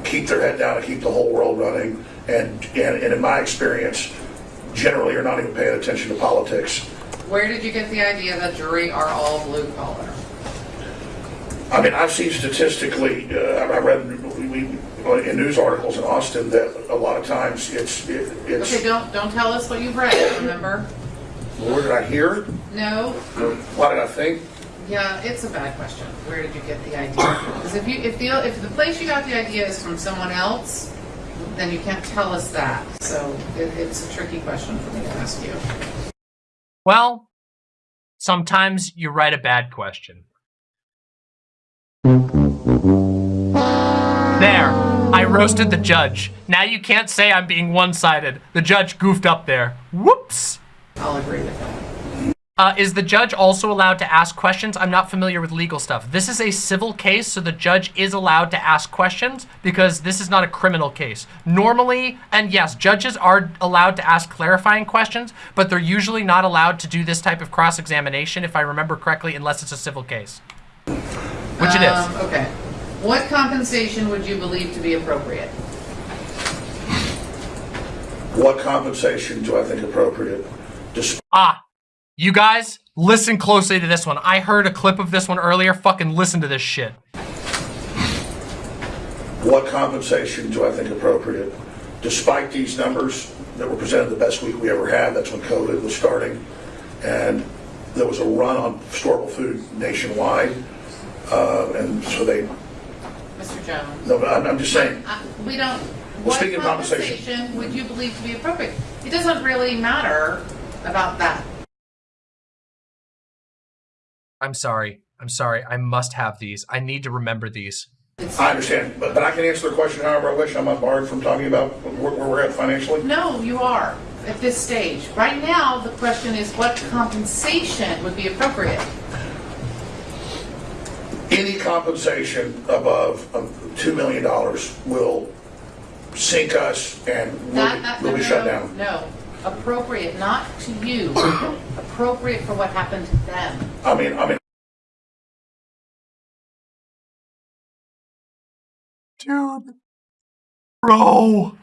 keep their head down and keep the whole world running. And, and, and in my experience, generally are not even paying attention to politics. Where did you get the idea that jury are all blue collar? I mean, I've seen statistically, uh, I read we, we, in news articles in Austin that a lot of times it's, it, it's, Okay, don't, don't tell us what you've read, remember? Where did I hear? No? What did I think? Yeah, it's a bad question. Where did you get the idea? Because if you, if the, if the place you got the idea is from someone else, then you can't tell us that. So it, it's a tricky question for me to ask you. Well, sometimes you write a bad question. There, I roasted the judge. Now you can't say I'm being one-sided. The judge goofed up there. Whoops. I'll agree with that. Uh, is the judge also allowed to ask questions? I'm not familiar with legal stuff. This is a civil case, so the judge is allowed to ask questions because this is not a criminal case. Normally, and yes, judges are allowed to ask clarifying questions, but they're usually not allowed to do this type of cross-examination, if I remember correctly, unless it's a civil case. Which it Um, is. okay. What compensation would you believe to be appropriate? What compensation do I think appropriate? Just Ah, you guys, listen closely to this one. I heard a clip of this one earlier. Fucking listen to this shit. what compensation do I think appropriate? Despite these numbers that were presented the best week we ever had, that's when COVID was starting, and there was a run on storable food nationwide, uh, and so they, Mr. Jones? no, I'm, I'm just saying, Uh, We don't, what speaking of compensation. compensation would you believe to be appropriate? It doesn't really matter about that. I'm sorry. I'm sorry. I must have these. I need to remember these. I understand, but, but I can answer the question however I wish. I'm not barred from talking about where, where we're at financially. no, you are, at this stage. Right now, the question is what compensation would be appropriate? Any compensation above um, $2 million will sink us and we'll, Not, be- we'll no, be no, shut no, down. No, appropriate, not to you, appropriate for what happened to them. I mean, I mean, Dude. Bro.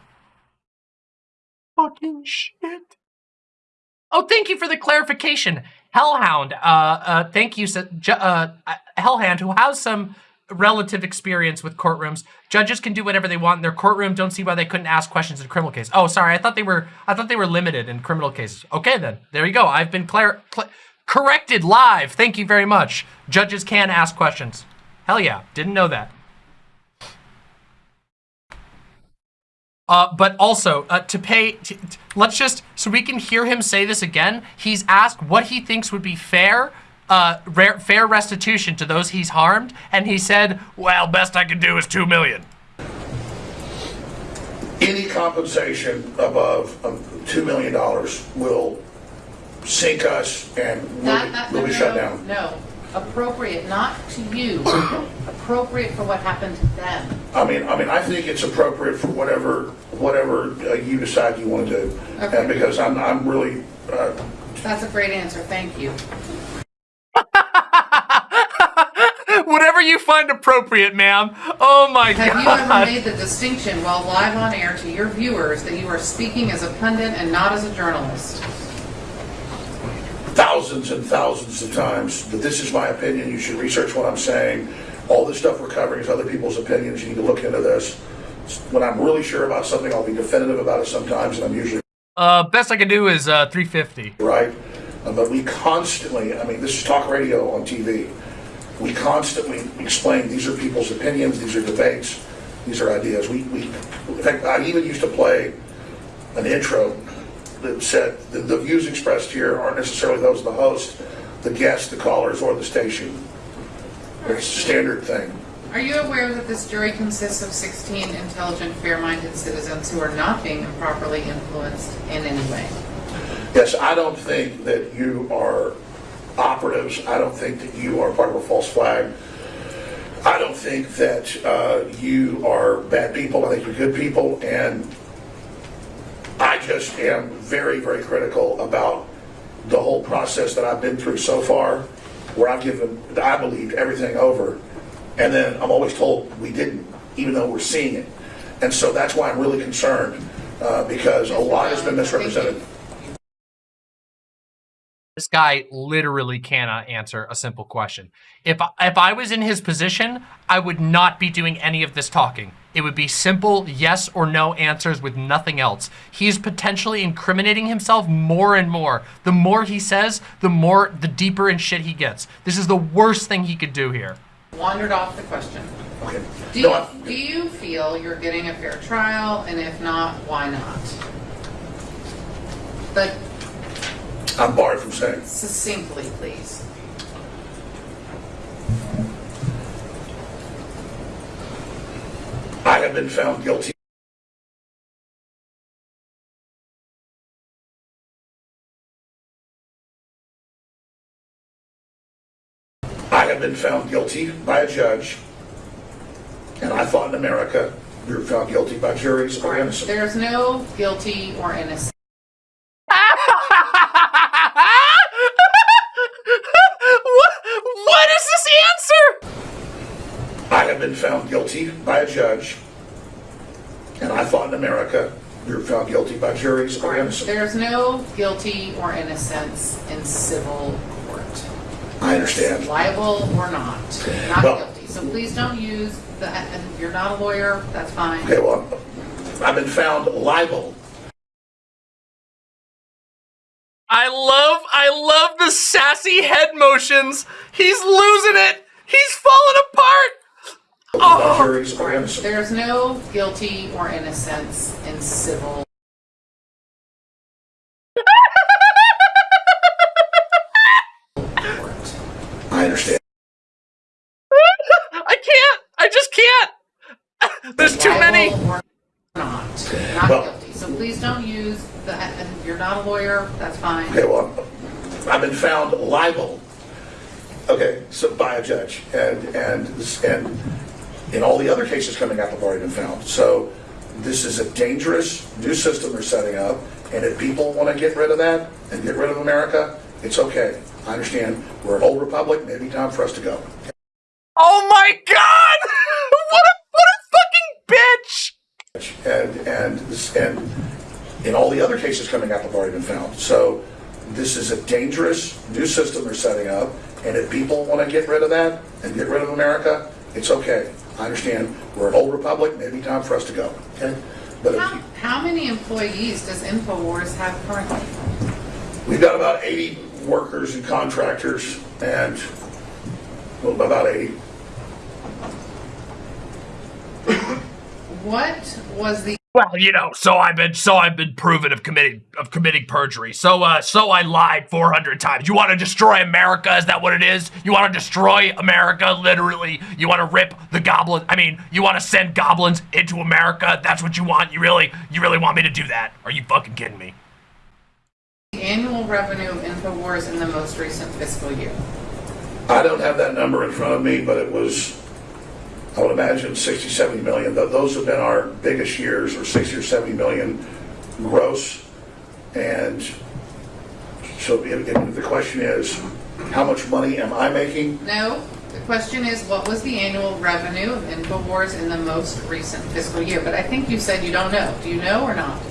Fucking shit. Oh, thank you for the clarification. Hellhound, uh, uh, thank you, sa- uh, uh, Hellhound, who has some relative experience with courtrooms. Judges can do whatever they want in their courtroom. Don't see why they couldn't ask questions in a criminal case. Oh, sorry, I thought they were, I thought they were limited in criminal cases. Okay, then, there you go. I've been clar- cl- corrected live. Thank you very much. Judges can ask questions. Hell yeah, didn't know that. Uh, but also uh, to pay. Let's just so we can hear him say this again. He's asked what he thinks would be fair, uh, rare, fair restitution to those he's harmed, and he said, "Well, best I can do is two million. any compensation above um, $2 million will sink us and we'll, Not, be- not, we'll no, be no, shut down. No, appropriate, not to you, appropriate for what happened to them. I mean, I mean, I think it's appropriate for whatever, whatever uh, you decide you want to do. Okay. And because I'm, I'm really, uh, That's a great answer, thank you. Whatever you find appropriate, ma'am. Oh my Have god. Have you ever made the distinction while live on air to your viewers that you are speaking as a pundit and not as a journalist? thousands and thousands of times that this is my opinion, you should research what I'm saying. All this stuff we're covering is other people's opinions, you need to look into this. When I'm really sure about something, I'll be definitive about it sometimes, and I'm usually Uh, best I can do is uh, 350. right. Uh, But we constantly, I mean, this is talk radio on TV. We constantly explain, these are people's opinions, these are debates, these are ideas. We, we, in fact, I even used to play an intro that said, the, the views expressed here aren't necessarily those of the host, the guest, the callers, or the station. It's a standard thing. Are you aware that this jury consists of 16 intelligent, fair-minded citizens who are not being improperly influenced in any way? Yes, I don't think that you are operatives. I don't think that you are part of a false flag. I don't think that uh, you are bad people. I think you're good people. And I just am very, very critical about the whole process that I've been through so far, where I've given, I believed everything over. And then I'm always told we didn't, even though we're seeing it. And so that's why I'm really concerned, uh, because a lot has been misrepresented. This guy literally cannot answer a simple question. If I, if I was in his position, I would not be doing any of this talking. It would be simple yes or no answers with nothing else. He's potentially incriminating himself more and more. The more he says, the more, the deeper in shit he gets. This is the worst thing he could do here. Wandered off the question. Okay. Do No, you, do you feel you're getting a fair trial, and if not, why not? But I'm barred from saying. succinctly, please. I have been found guilty. I have been found guilty by a judge, and I thought in America, you're found guilty by juries or innocent. There's no guilty or innocent. what, what is this answer? I have been found guilty by a judge, and I thought in America, you're found guilty by juries or innocent. There's no guilty or innocence in civil court. I understand. Liable or not, not Well- guilty. So please don't use the, if you're not a lawyer, that's fine. Okay, well, I've been found liable I love, I love the sassy head motions. He's losing it. He's falling apart. by juries or innocent. There's no guilty or innocence in civil. I understand. I can't. I just can't. There's too many. Not, not Well- guilty. So please don't use the, and if you're not a lawyer, that's fine. Okay, well, I've been found liable, okay, so by a judge, and, and, and in all the other cases coming up, I've already been found. So this is a dangerous new system they're setting up, and if people want to get rid of that and get rid of America, it's okay. I understand, we're an old republic, maybe time for us to go. Oh my god! what a what a fucking bitch! And, and, and in all the other cases coming up, have already been found. So this is a dangerous new system they're setting up, and if people want to get rid of that and get rid of America, it's okay. I understand, we're an old republic, maybe time for us to go, okay? But How, you- how many employees does InfoWars have currently? we've got about 80 workers and contractors, and, well, about 80. What was the Well, you know, so I've been so I've been proven of committing of committing perjury. So uh so I lied 400 times. You want to destroy America? Is that what it is? You want to destroy America literally? You want to rip the goblin I mean, you want to send goblins into America? That's what you want? You really you really want me to do that? Are you fucking kidding me? The annual revenue of InfoWars in the most recent fiscal year? I don't have that number in front of me, but it was, I would imagine 60, 70 million. Th- Those have been our biggest years, or 60 or 70 million gross. And So if, the question is, how much money am I making? No, the question is, what was the annual revenue of InfoWars in the most recent fiscal year? But I think you said you don't know. Do you know or not?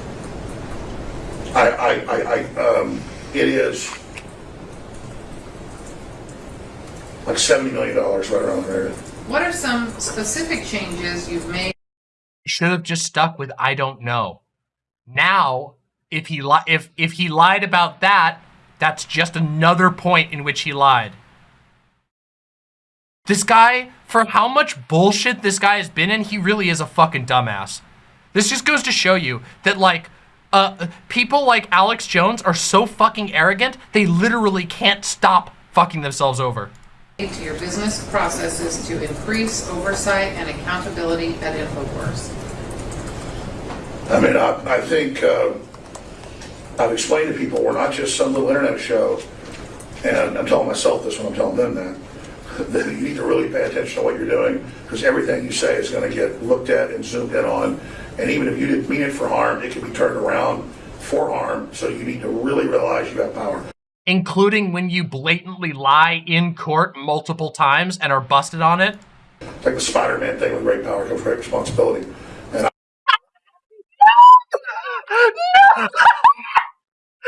I, I, I, I, um, it is like seventy million dollars right around there. What are some specific changes you've made should have just stuck with I don't know. Now, if he li- if if he lied about that, that's just another point in which he lied. This guy, for how much bullshit this guy has been in, he really is a fucking dumbass. This just goes to show you that like uh people like Alex Jones are so fucking arrogant, they literally can't stop fucking themselves over. To your business processes to increase oversight and accountability at InfoWars? I mean, I, I think, uh, I've explained to people, we're not just some little internet show, and I'm telling myself this when I'm telling them that, that you need to really pay attention to what you're doing, because everything you say is gonna get looked at and zoomed in on, and even if you didn't mean it for harm, it can be turned around for harm, so you need to really realize you have power. Including when you blatantly lie in court multiple times and are busted on it. Like the Spider-Man thing with great power comes great responsibility. And I,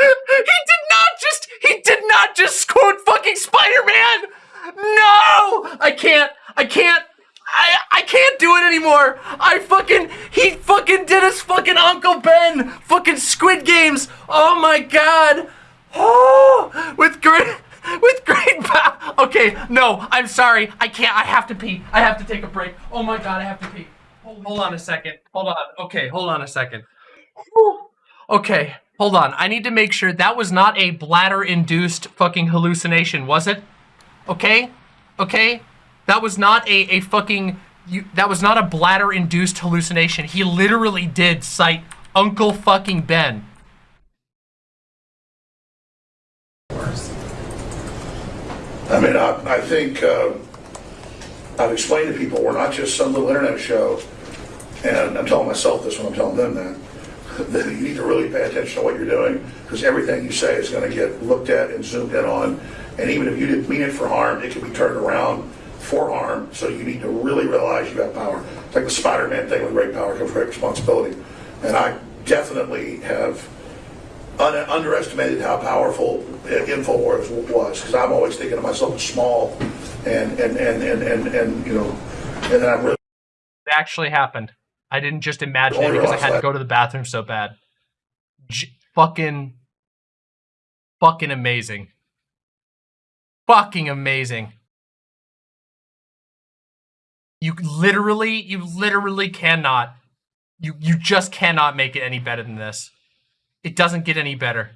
he did not just he did not just quote fucking Spider-Man! No! I can't I can't I I can't do it anymore! I fucking he fucking did his fucking Uncle Ben fucking Squid Games! Oh my god! Oh with great with great power. Okay, no, I'm sorry. I can't I have to pee. I have to take a break. Oh my god, I have to pee. Hold, hold on a second. Hold on. Okay, hold on a second. Okay, hold on. I need to make sure that was not a bladder-induced fucking hallucination, was it? Okay? Okay? That was not a, a fucking... You, that was not a bladder-induced hallucination. He literally did cite Uncle fucking Ben. I I, think, uh, I've explained to people, we're not just some little internet show, and I'm telling myself this when I'm telling them that, that you need to really pay attention to what you're doing, because everything you say is gonna get looked at and zoomed in on, and even if you didn't mean it for harm, it can be turned around for harm, so you need to really realize you have power. It's like the Spider-Man thing with great power comes great responsibility. And I definitely have underestimated how powerful InfoWars was, because I'm always thinking of myself as small, and, and, and, and, and, and, you know, and then I'm really It actually happened. I didn't just imagine it because I had to go to the bathroom so bad. J- fucking, fucking amazing. Fucking amazing. You literally, you literally cannot. You you just cannot make it any better than this. It doesn't get any better.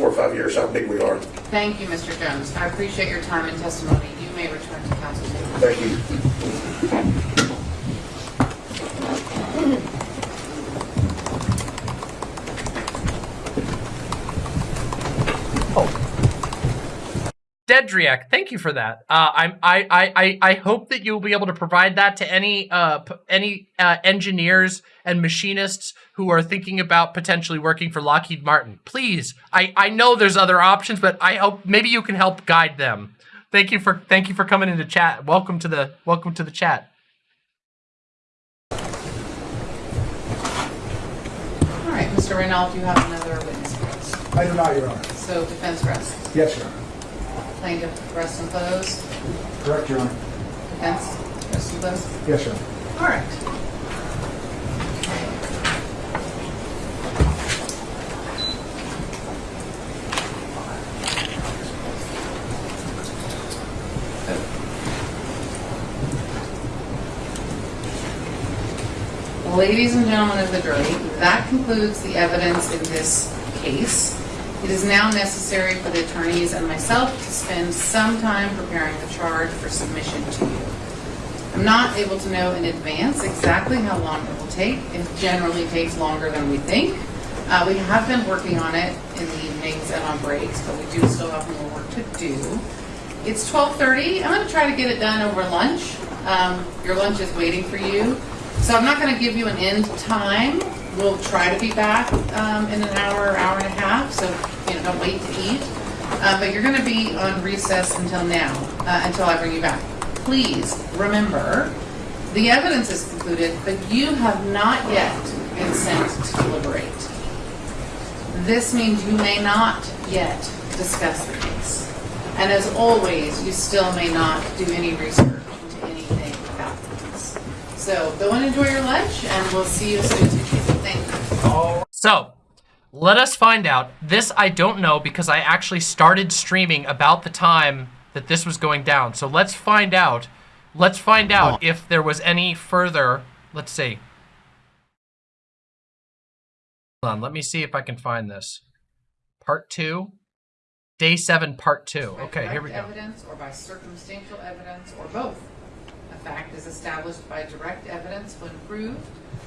four or five years how big we are. Thank you, Mr. Jones. I appreciate your time and testimony. You may return to counsel table. Thank you. Dedriak, thank you for that. Uh, I'm, I, I, I, I hope that you'll be able to provide that to any, uh, p- any uh, engineers and machinists who are thinking about potentially working for Lockheed Martin. Please, I, I know there's other options, but I hope maybe you can help guide them. Thank you for, thank you for coming into chat. Welcome to the, welcome to the chat. All right, Mr. Reynolds, you have another witness for us. I do not, Your Honor. So defense rests. Yes, Your Honor. Plaintiff rests and close. Correct, Your Honor. Defense rests and close. Yes, Your Honor. All right. Ladies and gentlemen of the jury, that concludes the evidence in this case. It is now necessary for the attorneys and myself to spend some time preparing the charge for submission to you. I'm not able to know in advance exactly how long it will take. It generally takes longer than we think. Uh, we have been working on it in the evenings and on breaks, but we do still have more work to do. It's 12:30. I'm going to try to get it done over lunch. Um, your lunch is waiting for you. So I'm not going to give you an end time. We'll try to be back um, in an hour, hour and a half, so, you know, don't wait to eat. Uh, But you're gonna be on recess until now, uh, until I bring you back. Please, remember, the evidence is concluded, but you have not yet been sent to deliberate. This means you may not yet discuss the case. And as always, you still may not do any research into anything about the case. So go and enjoy your lunch, and we'll see you as soon as we can. Thank you. So, let us find out. This I don't know because I actually started streaming about the time that this was going down. So let's find out. Let's find out if there was any further. Let's see. Hold on. Let me see if I can find this. Part two. Day seven, part two. Okay, here we go. evidence or by circumstantial evidence or both. Fact is established by direct evidence when proved,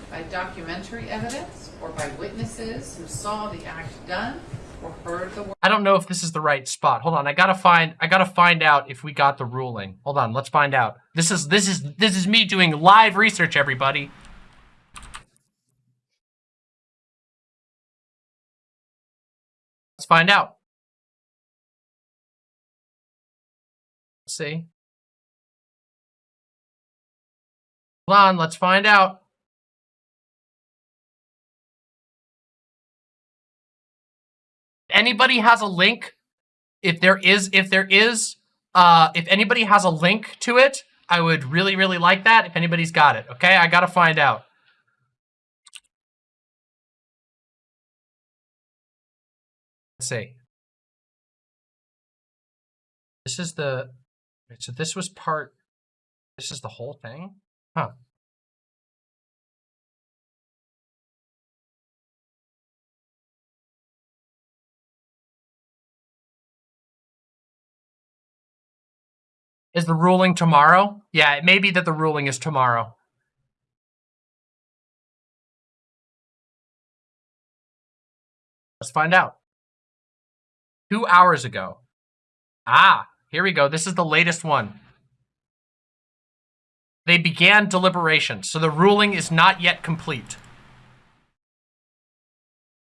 by documentary evidence, or by witnesses who saw the act done or heard the word. I don't know if this is the right spot. Hold on, I gotta find. I gotta find out if we got the ruling. Hold on, let's find out. This is this is this is me doing live research, everybody. Let's find out. Let's see. Hold on, let's find out. anybody has a link, if there is, if there is, uh, if anybody has a link to it, I would really, really like that. If anybody's got it, okay? I gotta find out. Let's see. This is the, so this was part, this is the whole thing? Huh. Is the ruling tomorrow? Yeah, it may be that the ruling is tomorrow. Let's find out. Two hours ago. Ah, here we go. This is the latest one. They began deliberations, so the ruling is not yet complete.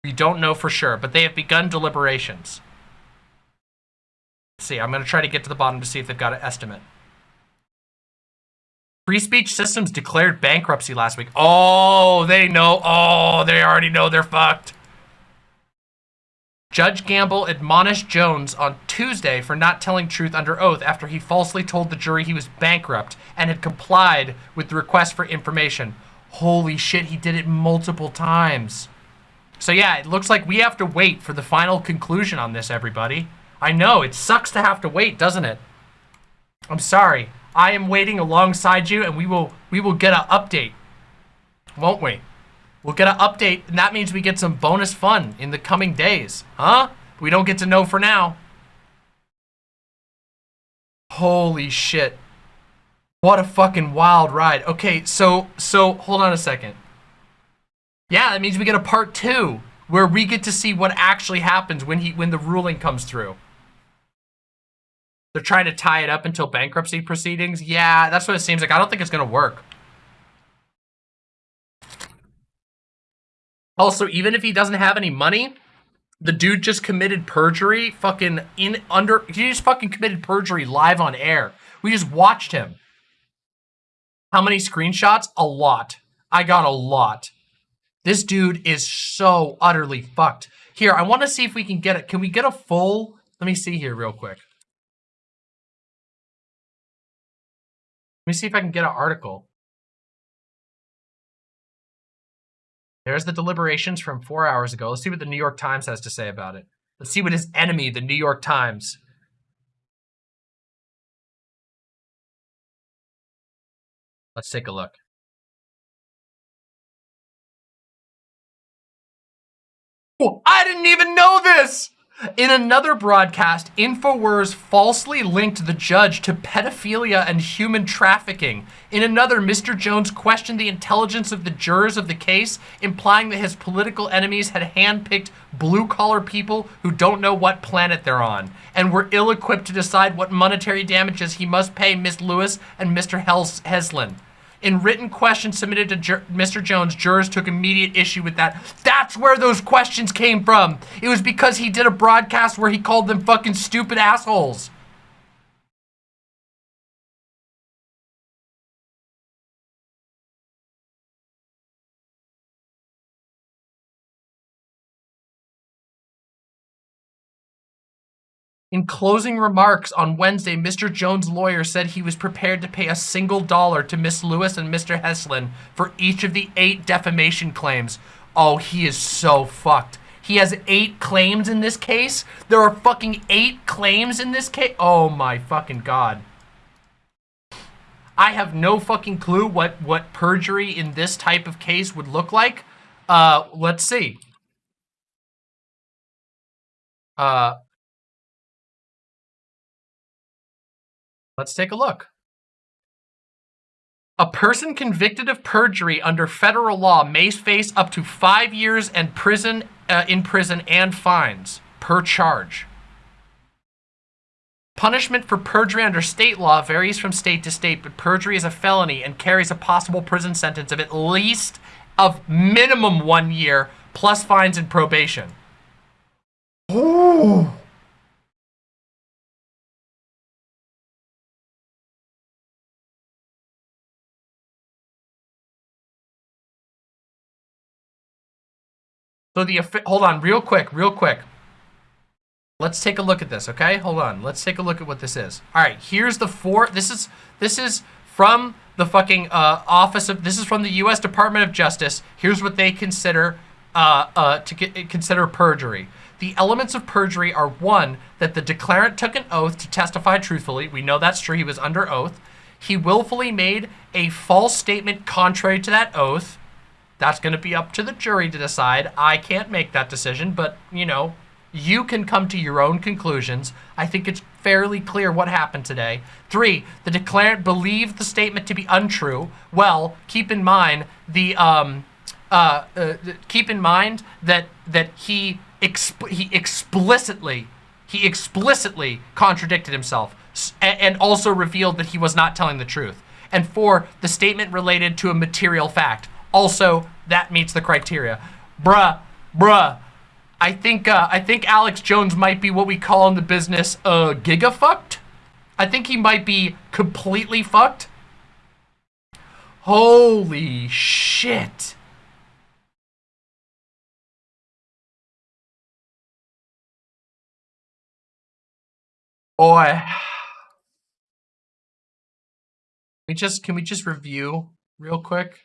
We don't know for sure, but they have begun deliberations. Let's see, I'm going to try to get to the bottom to see if they've got an estimate. Free speech systems declared bankruptcy last week. Oh, they know. Oh, they already know they're fucked. Judge Gamble admonished Jones on Tuesday for not telling truth under oath after he falsely told the jury he was bankrupt and had complied with the request for information. Holy shit, he did it multiple times. So yeah, it looks like we have to wait for the final conclusion on this, everybody. I know, it sucks to have to wait, doesn't it? I'm sorry. I am waiting alongside you and we will we will get an update. Won't we? We'll get an update and that means we get some bonus fun in the coming days. Huh? We don't get to know for now. Holy shit. What a fucking wild ride. Okay, so so hold on a second. Yeah, that means we get a part 2 where we get to see what actually happens when he when the ruling comes through. They're trying to tie it up until bankruptcy proceedings. Yeah, that's what it seems like. I don't think it's going to work. Also, even if he doesn't have any money, the dude just committed perjury fucking in under he just fucking committed perjury live on air. We just watched him. How many screenshots? A lot. I got a lot. This dude is so utterly fucked. Here, I want to see if we can get it. Can we get a full? Let me see here real quick. Let me see if I can get an article. There's the deliberations from four hours ago. Let's see what the New York Times has to say about it. Let's see what his enemy, the New York Times. Let's take a look. Oh, I didn't even know this! In another broadcast, InfoWars falsely linked the judge to pedophilia and human trafficking. In another, Mr. Jones questioned the intelligence of the jurors of the case, implying that his political enemies had handpicked blue-collar people who don't know what planet they're on, and were ill-equipped to decide what monetary damages he must pay Miss Lewis and Mr. Heslin. In written questions submitted to Jur- Mr. Jones, jurors took immediate issue with that. That's where those questions came from. It was because he did a broadcast where he called them fucking stupid assholes. In closing remarks on Wednesday, Mr. Jones' lawyer said he was prepared to pay a single dollar to Miss Lewis and Mr. Heslin for each of the eight defamation claims. Oh, he is so fucked. He has eight claims in this case. There are fucking eight claims in this case. Oh my fucking god. I have no fucking clue what what perjury in this type of case would look like. Uh, let's see. Uh, Let's take a look. A person convicted of perjury under federal law may face up to five years and prison uh, in prison and fines per charge. Punishment for perjury under state law varies from state to state, but perjury is a felony and carries a possible prison sentence of at least of minimum one year plus fines and probation. Ooh. So the hold on, real quick, real quick. Let's take a look at this, okay? Hold on. Let's take a look at what this is. All right, here's the four. This is this is from the fucking uh, office of. This is from the U.S. Department of Justice. Here's what they consider uh, uh, to get, consider perjury. The elements of perjury are one that the declarant took an oath to testify truthfully. We know that's true. He was under oath. He willfully made a false statement contrary to that oath. That's going to be up to the jury to decide. I can't make that decision, but, you know, you can come to your own conclusions. I think it's fairly clear what happened today. Three, the declarant believed the statement to be untrue. Well, keep in mind the um, uh, uh, keep in mind that that he exp- he explicitly he explicitly contradicted himself and also revealed that he was not telling the truth. And four, the statement related to a material fact. Also, that meets the criteria. Bruh, bruh. I think uh, I think Alex Jones might be what we call in the business uh, giga fucked. I think he might be completely fucked. Holy shit. Boy. We just can we just review real quick?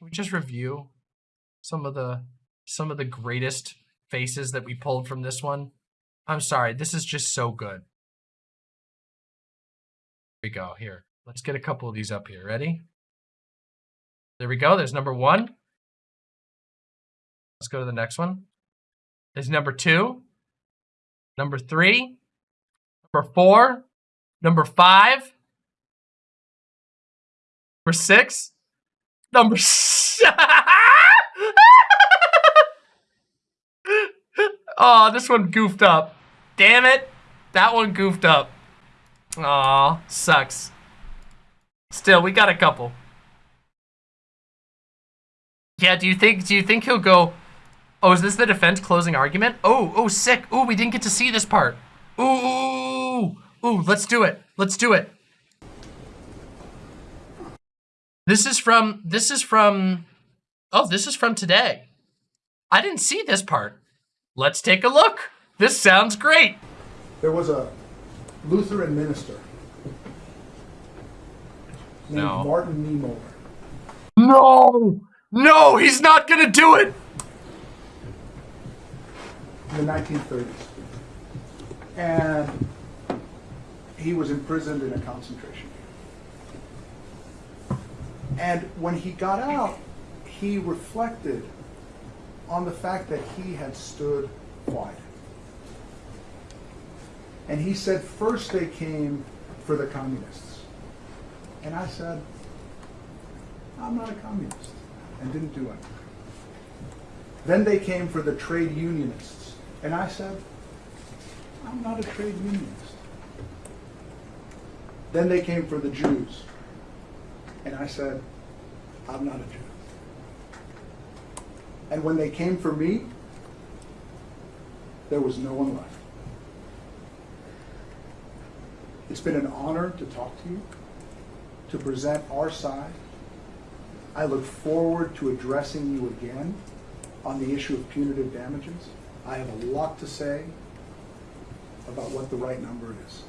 Can we just review some of the some of the greatest faces that we pulled from this one? I'm sorry, this is just so good. Here we go. Here. Let's get a couple of these up here. Ready? There we go. There's number one. Let's go to the next one. There's number two. Number three. Number four. Number five. Number six. Number s- Oh, this one goofed up. Damn it. That one goofed up. Aw, sucks. Still, we got a couple. Yeah, do you think do you think he'll go Oh, is this the defense closing argument? Oh, oh, sick. Oh, we didn't get to see this part. Ooh, ooh, let's do it. Let's do it. This is from this is from Oh, this is from today. I didn't see this part. Let's take a look. This sounds great. There was a Lutheran minister named No. Martin Niemöller. No! No, he's not gonna do it! in the 1930s. And he was imprisoned in a concentration camp. And when he got out, he reflected on the fact that he had stood quiet. And he said, first they came for the communists. And I said, I'm not a communist, and didn't do anything. Then they came for the trade unionists. And I said, I'm not a trade unionist. Then they came for the Jews. And I said, I'm not a Jew. And when they came for me, there was no one left. It's been an honor to talk to you, to present our side. I look forward to addressing you again on the issue of punitive damages. I have a lot to say about what the right number is.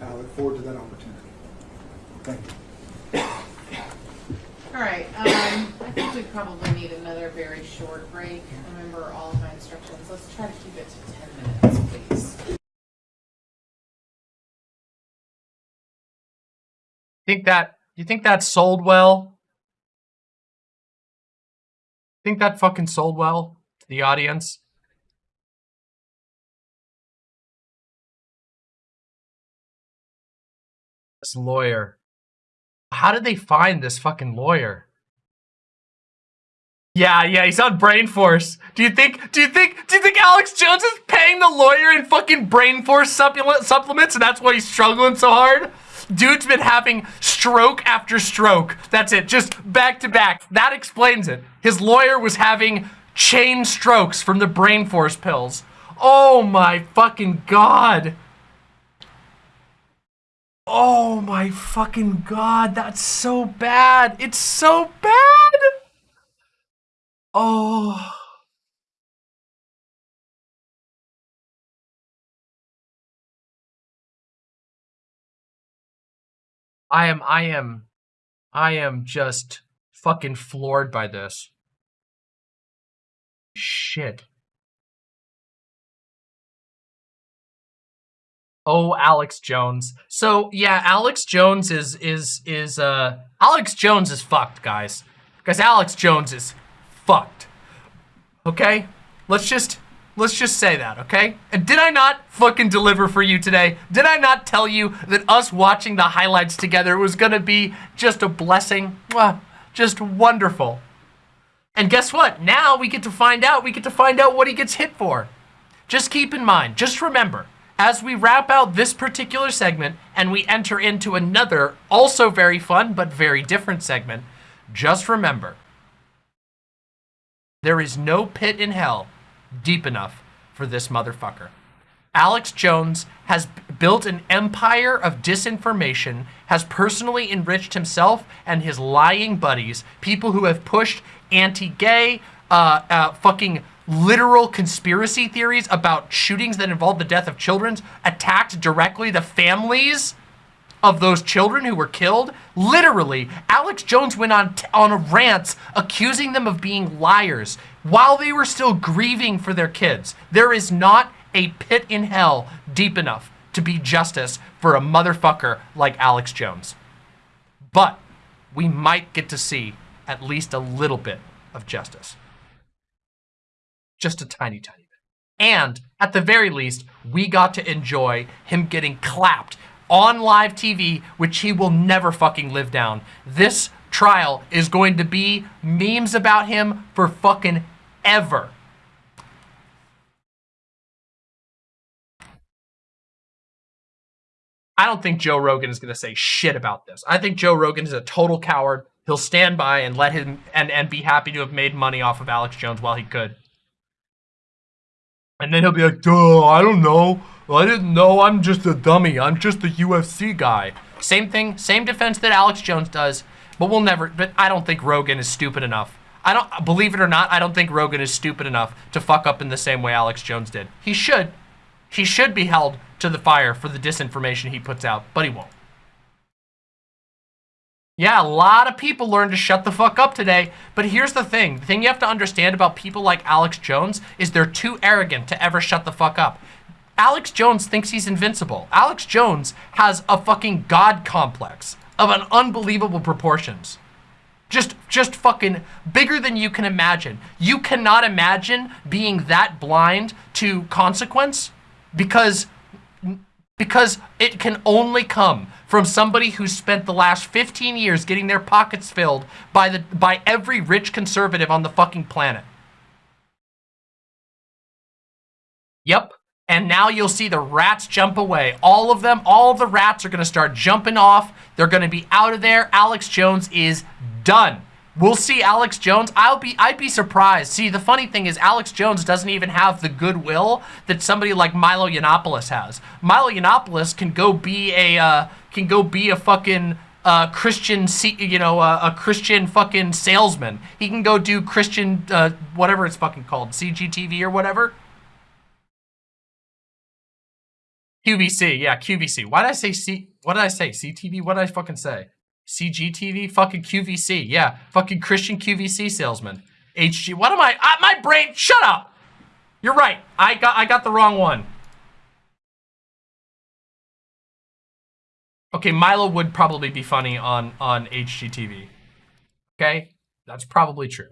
And I look forward to that opportunity. Thank you. All right, um, I think we probably need another very short break. Remember all of my instructions. Let's try to keep it to ten minutes, please. Think that you think that sold well? Think that fucking sold well to the audience? Lawyer. How did they find this fucking lawyer? Yeah, yeah, he's on Brain Force. Do you think? Do you think? Do you think Alex Jones is paying the lawyer in fucking Brain Force supplement, supplements, and that's why he's struggling so hard? Dude's been having stroke after stroke. That's it, just back to back. That explains it. His lawyer was having chain strokes from the Brain Force pills. Oh my fucking god. Oh my fucking god, that's so bad. It's so bad. Oh. I am, I am, I am just fucking floored by this. Shit. Oh, Alex Jones. So yeah, Alex Jones is is is uh Alex Jones is fucked, guys. Because Alex Jones is fucked. Okay? Let's just let's just say that, okay? And did I not fucking deliver for you today? Did I not tell you that us watching the highlights together was gonna be just a blessing? Just wonderful. And guess what? Now we get to find out, we get to find out what he gets hit for. Just keep in mind, just remember, as we wrap out this particular segment and we enter into another, also very fun but very different segment, just remember, there is no pit in hell deep enough for this motherfucker. Alex Jones has built an empire of disinformation, has personally enriched himself and his lying buddies, people who have pushed anti-gay, uh, uh, fucking literal conspiracy theories about shootings that involved the death of children, attacked directly the families of those children who were killed. Literally, Alex Jones went on on a rant accusing them of being liars while they were still grieving for their kids. There is not a pit in hell deep enough to be justice for a motherfucker like Alex Jones. But we might get to see at least a little bit of justice. Just a tiny, tiny bit. And at the very least, we got to enjoy him getting clapped on live TV, which he will never fucking live down. This trial is going to be memes about him for fucking ever. I don't think Joe Rogan is going to say shit about this. I think Joe Rogan is a total coward. He'll stand by and let him and, and be happy to have made money off of Alex Jones while he could. And then he'll be like, duh, I don't know. I didn't know. I'm just a dummy. I'm just a UFC guy. Same thing, same defense that Alex Jones does, but we'll never, but I don't think Rogan is stupid enough. I don't, believe it or not, I don't think Rogan is stupid enough to fuck up in the same way Alex Jones did. He should. He should be held to the fire for the disinformation he puts out, but he won't. Yeah, a lot of people learned to shut the fuck up today. But here's the thing. The thing you have to understand about people like Alex Jones is they're too arrogant to ever shut the fuck up. Alex Jones thinks he's invincible. Alex Jones has a fucking god complex of an unbelievable proportions. Just just fucking bigger than you can imagine. You cannot imagine being that blind to consequence because because it can only come from somebody who spent the last 15 years getting their pockets filled by the by every rich conservative on the fucking planet. Yep. And now you'll see the rats jump away. All of them, all of the rats are going to start jumping off. They're going to be out of there. Alex Jones is done. We'll see Alex Jones. I'll be I'd be surprised. See, the funny thing is Alex Jones doesn't even have the goodwill that somebody like Milo Yiannopoulos has. Milo Yiannopoulos can go be a uh, can go be a fucking uh, Christian, you know, uh, a Christian fucking salesman. He can go do Christian, uh, whatever it's fucking called, CGTV or whatever. QVC, yeah, QVC. Why did I say C? What did I say? CTV? What did I fucking say? CGTV? Fucking QVC. Yeah, fucking Christian QVC salesman. HG. What am I? Uh, my brain. Shut up. You're right. I got. I got the wrong one. Okay, Milo would probably be funny on on HGTV. Okay, that's probably true.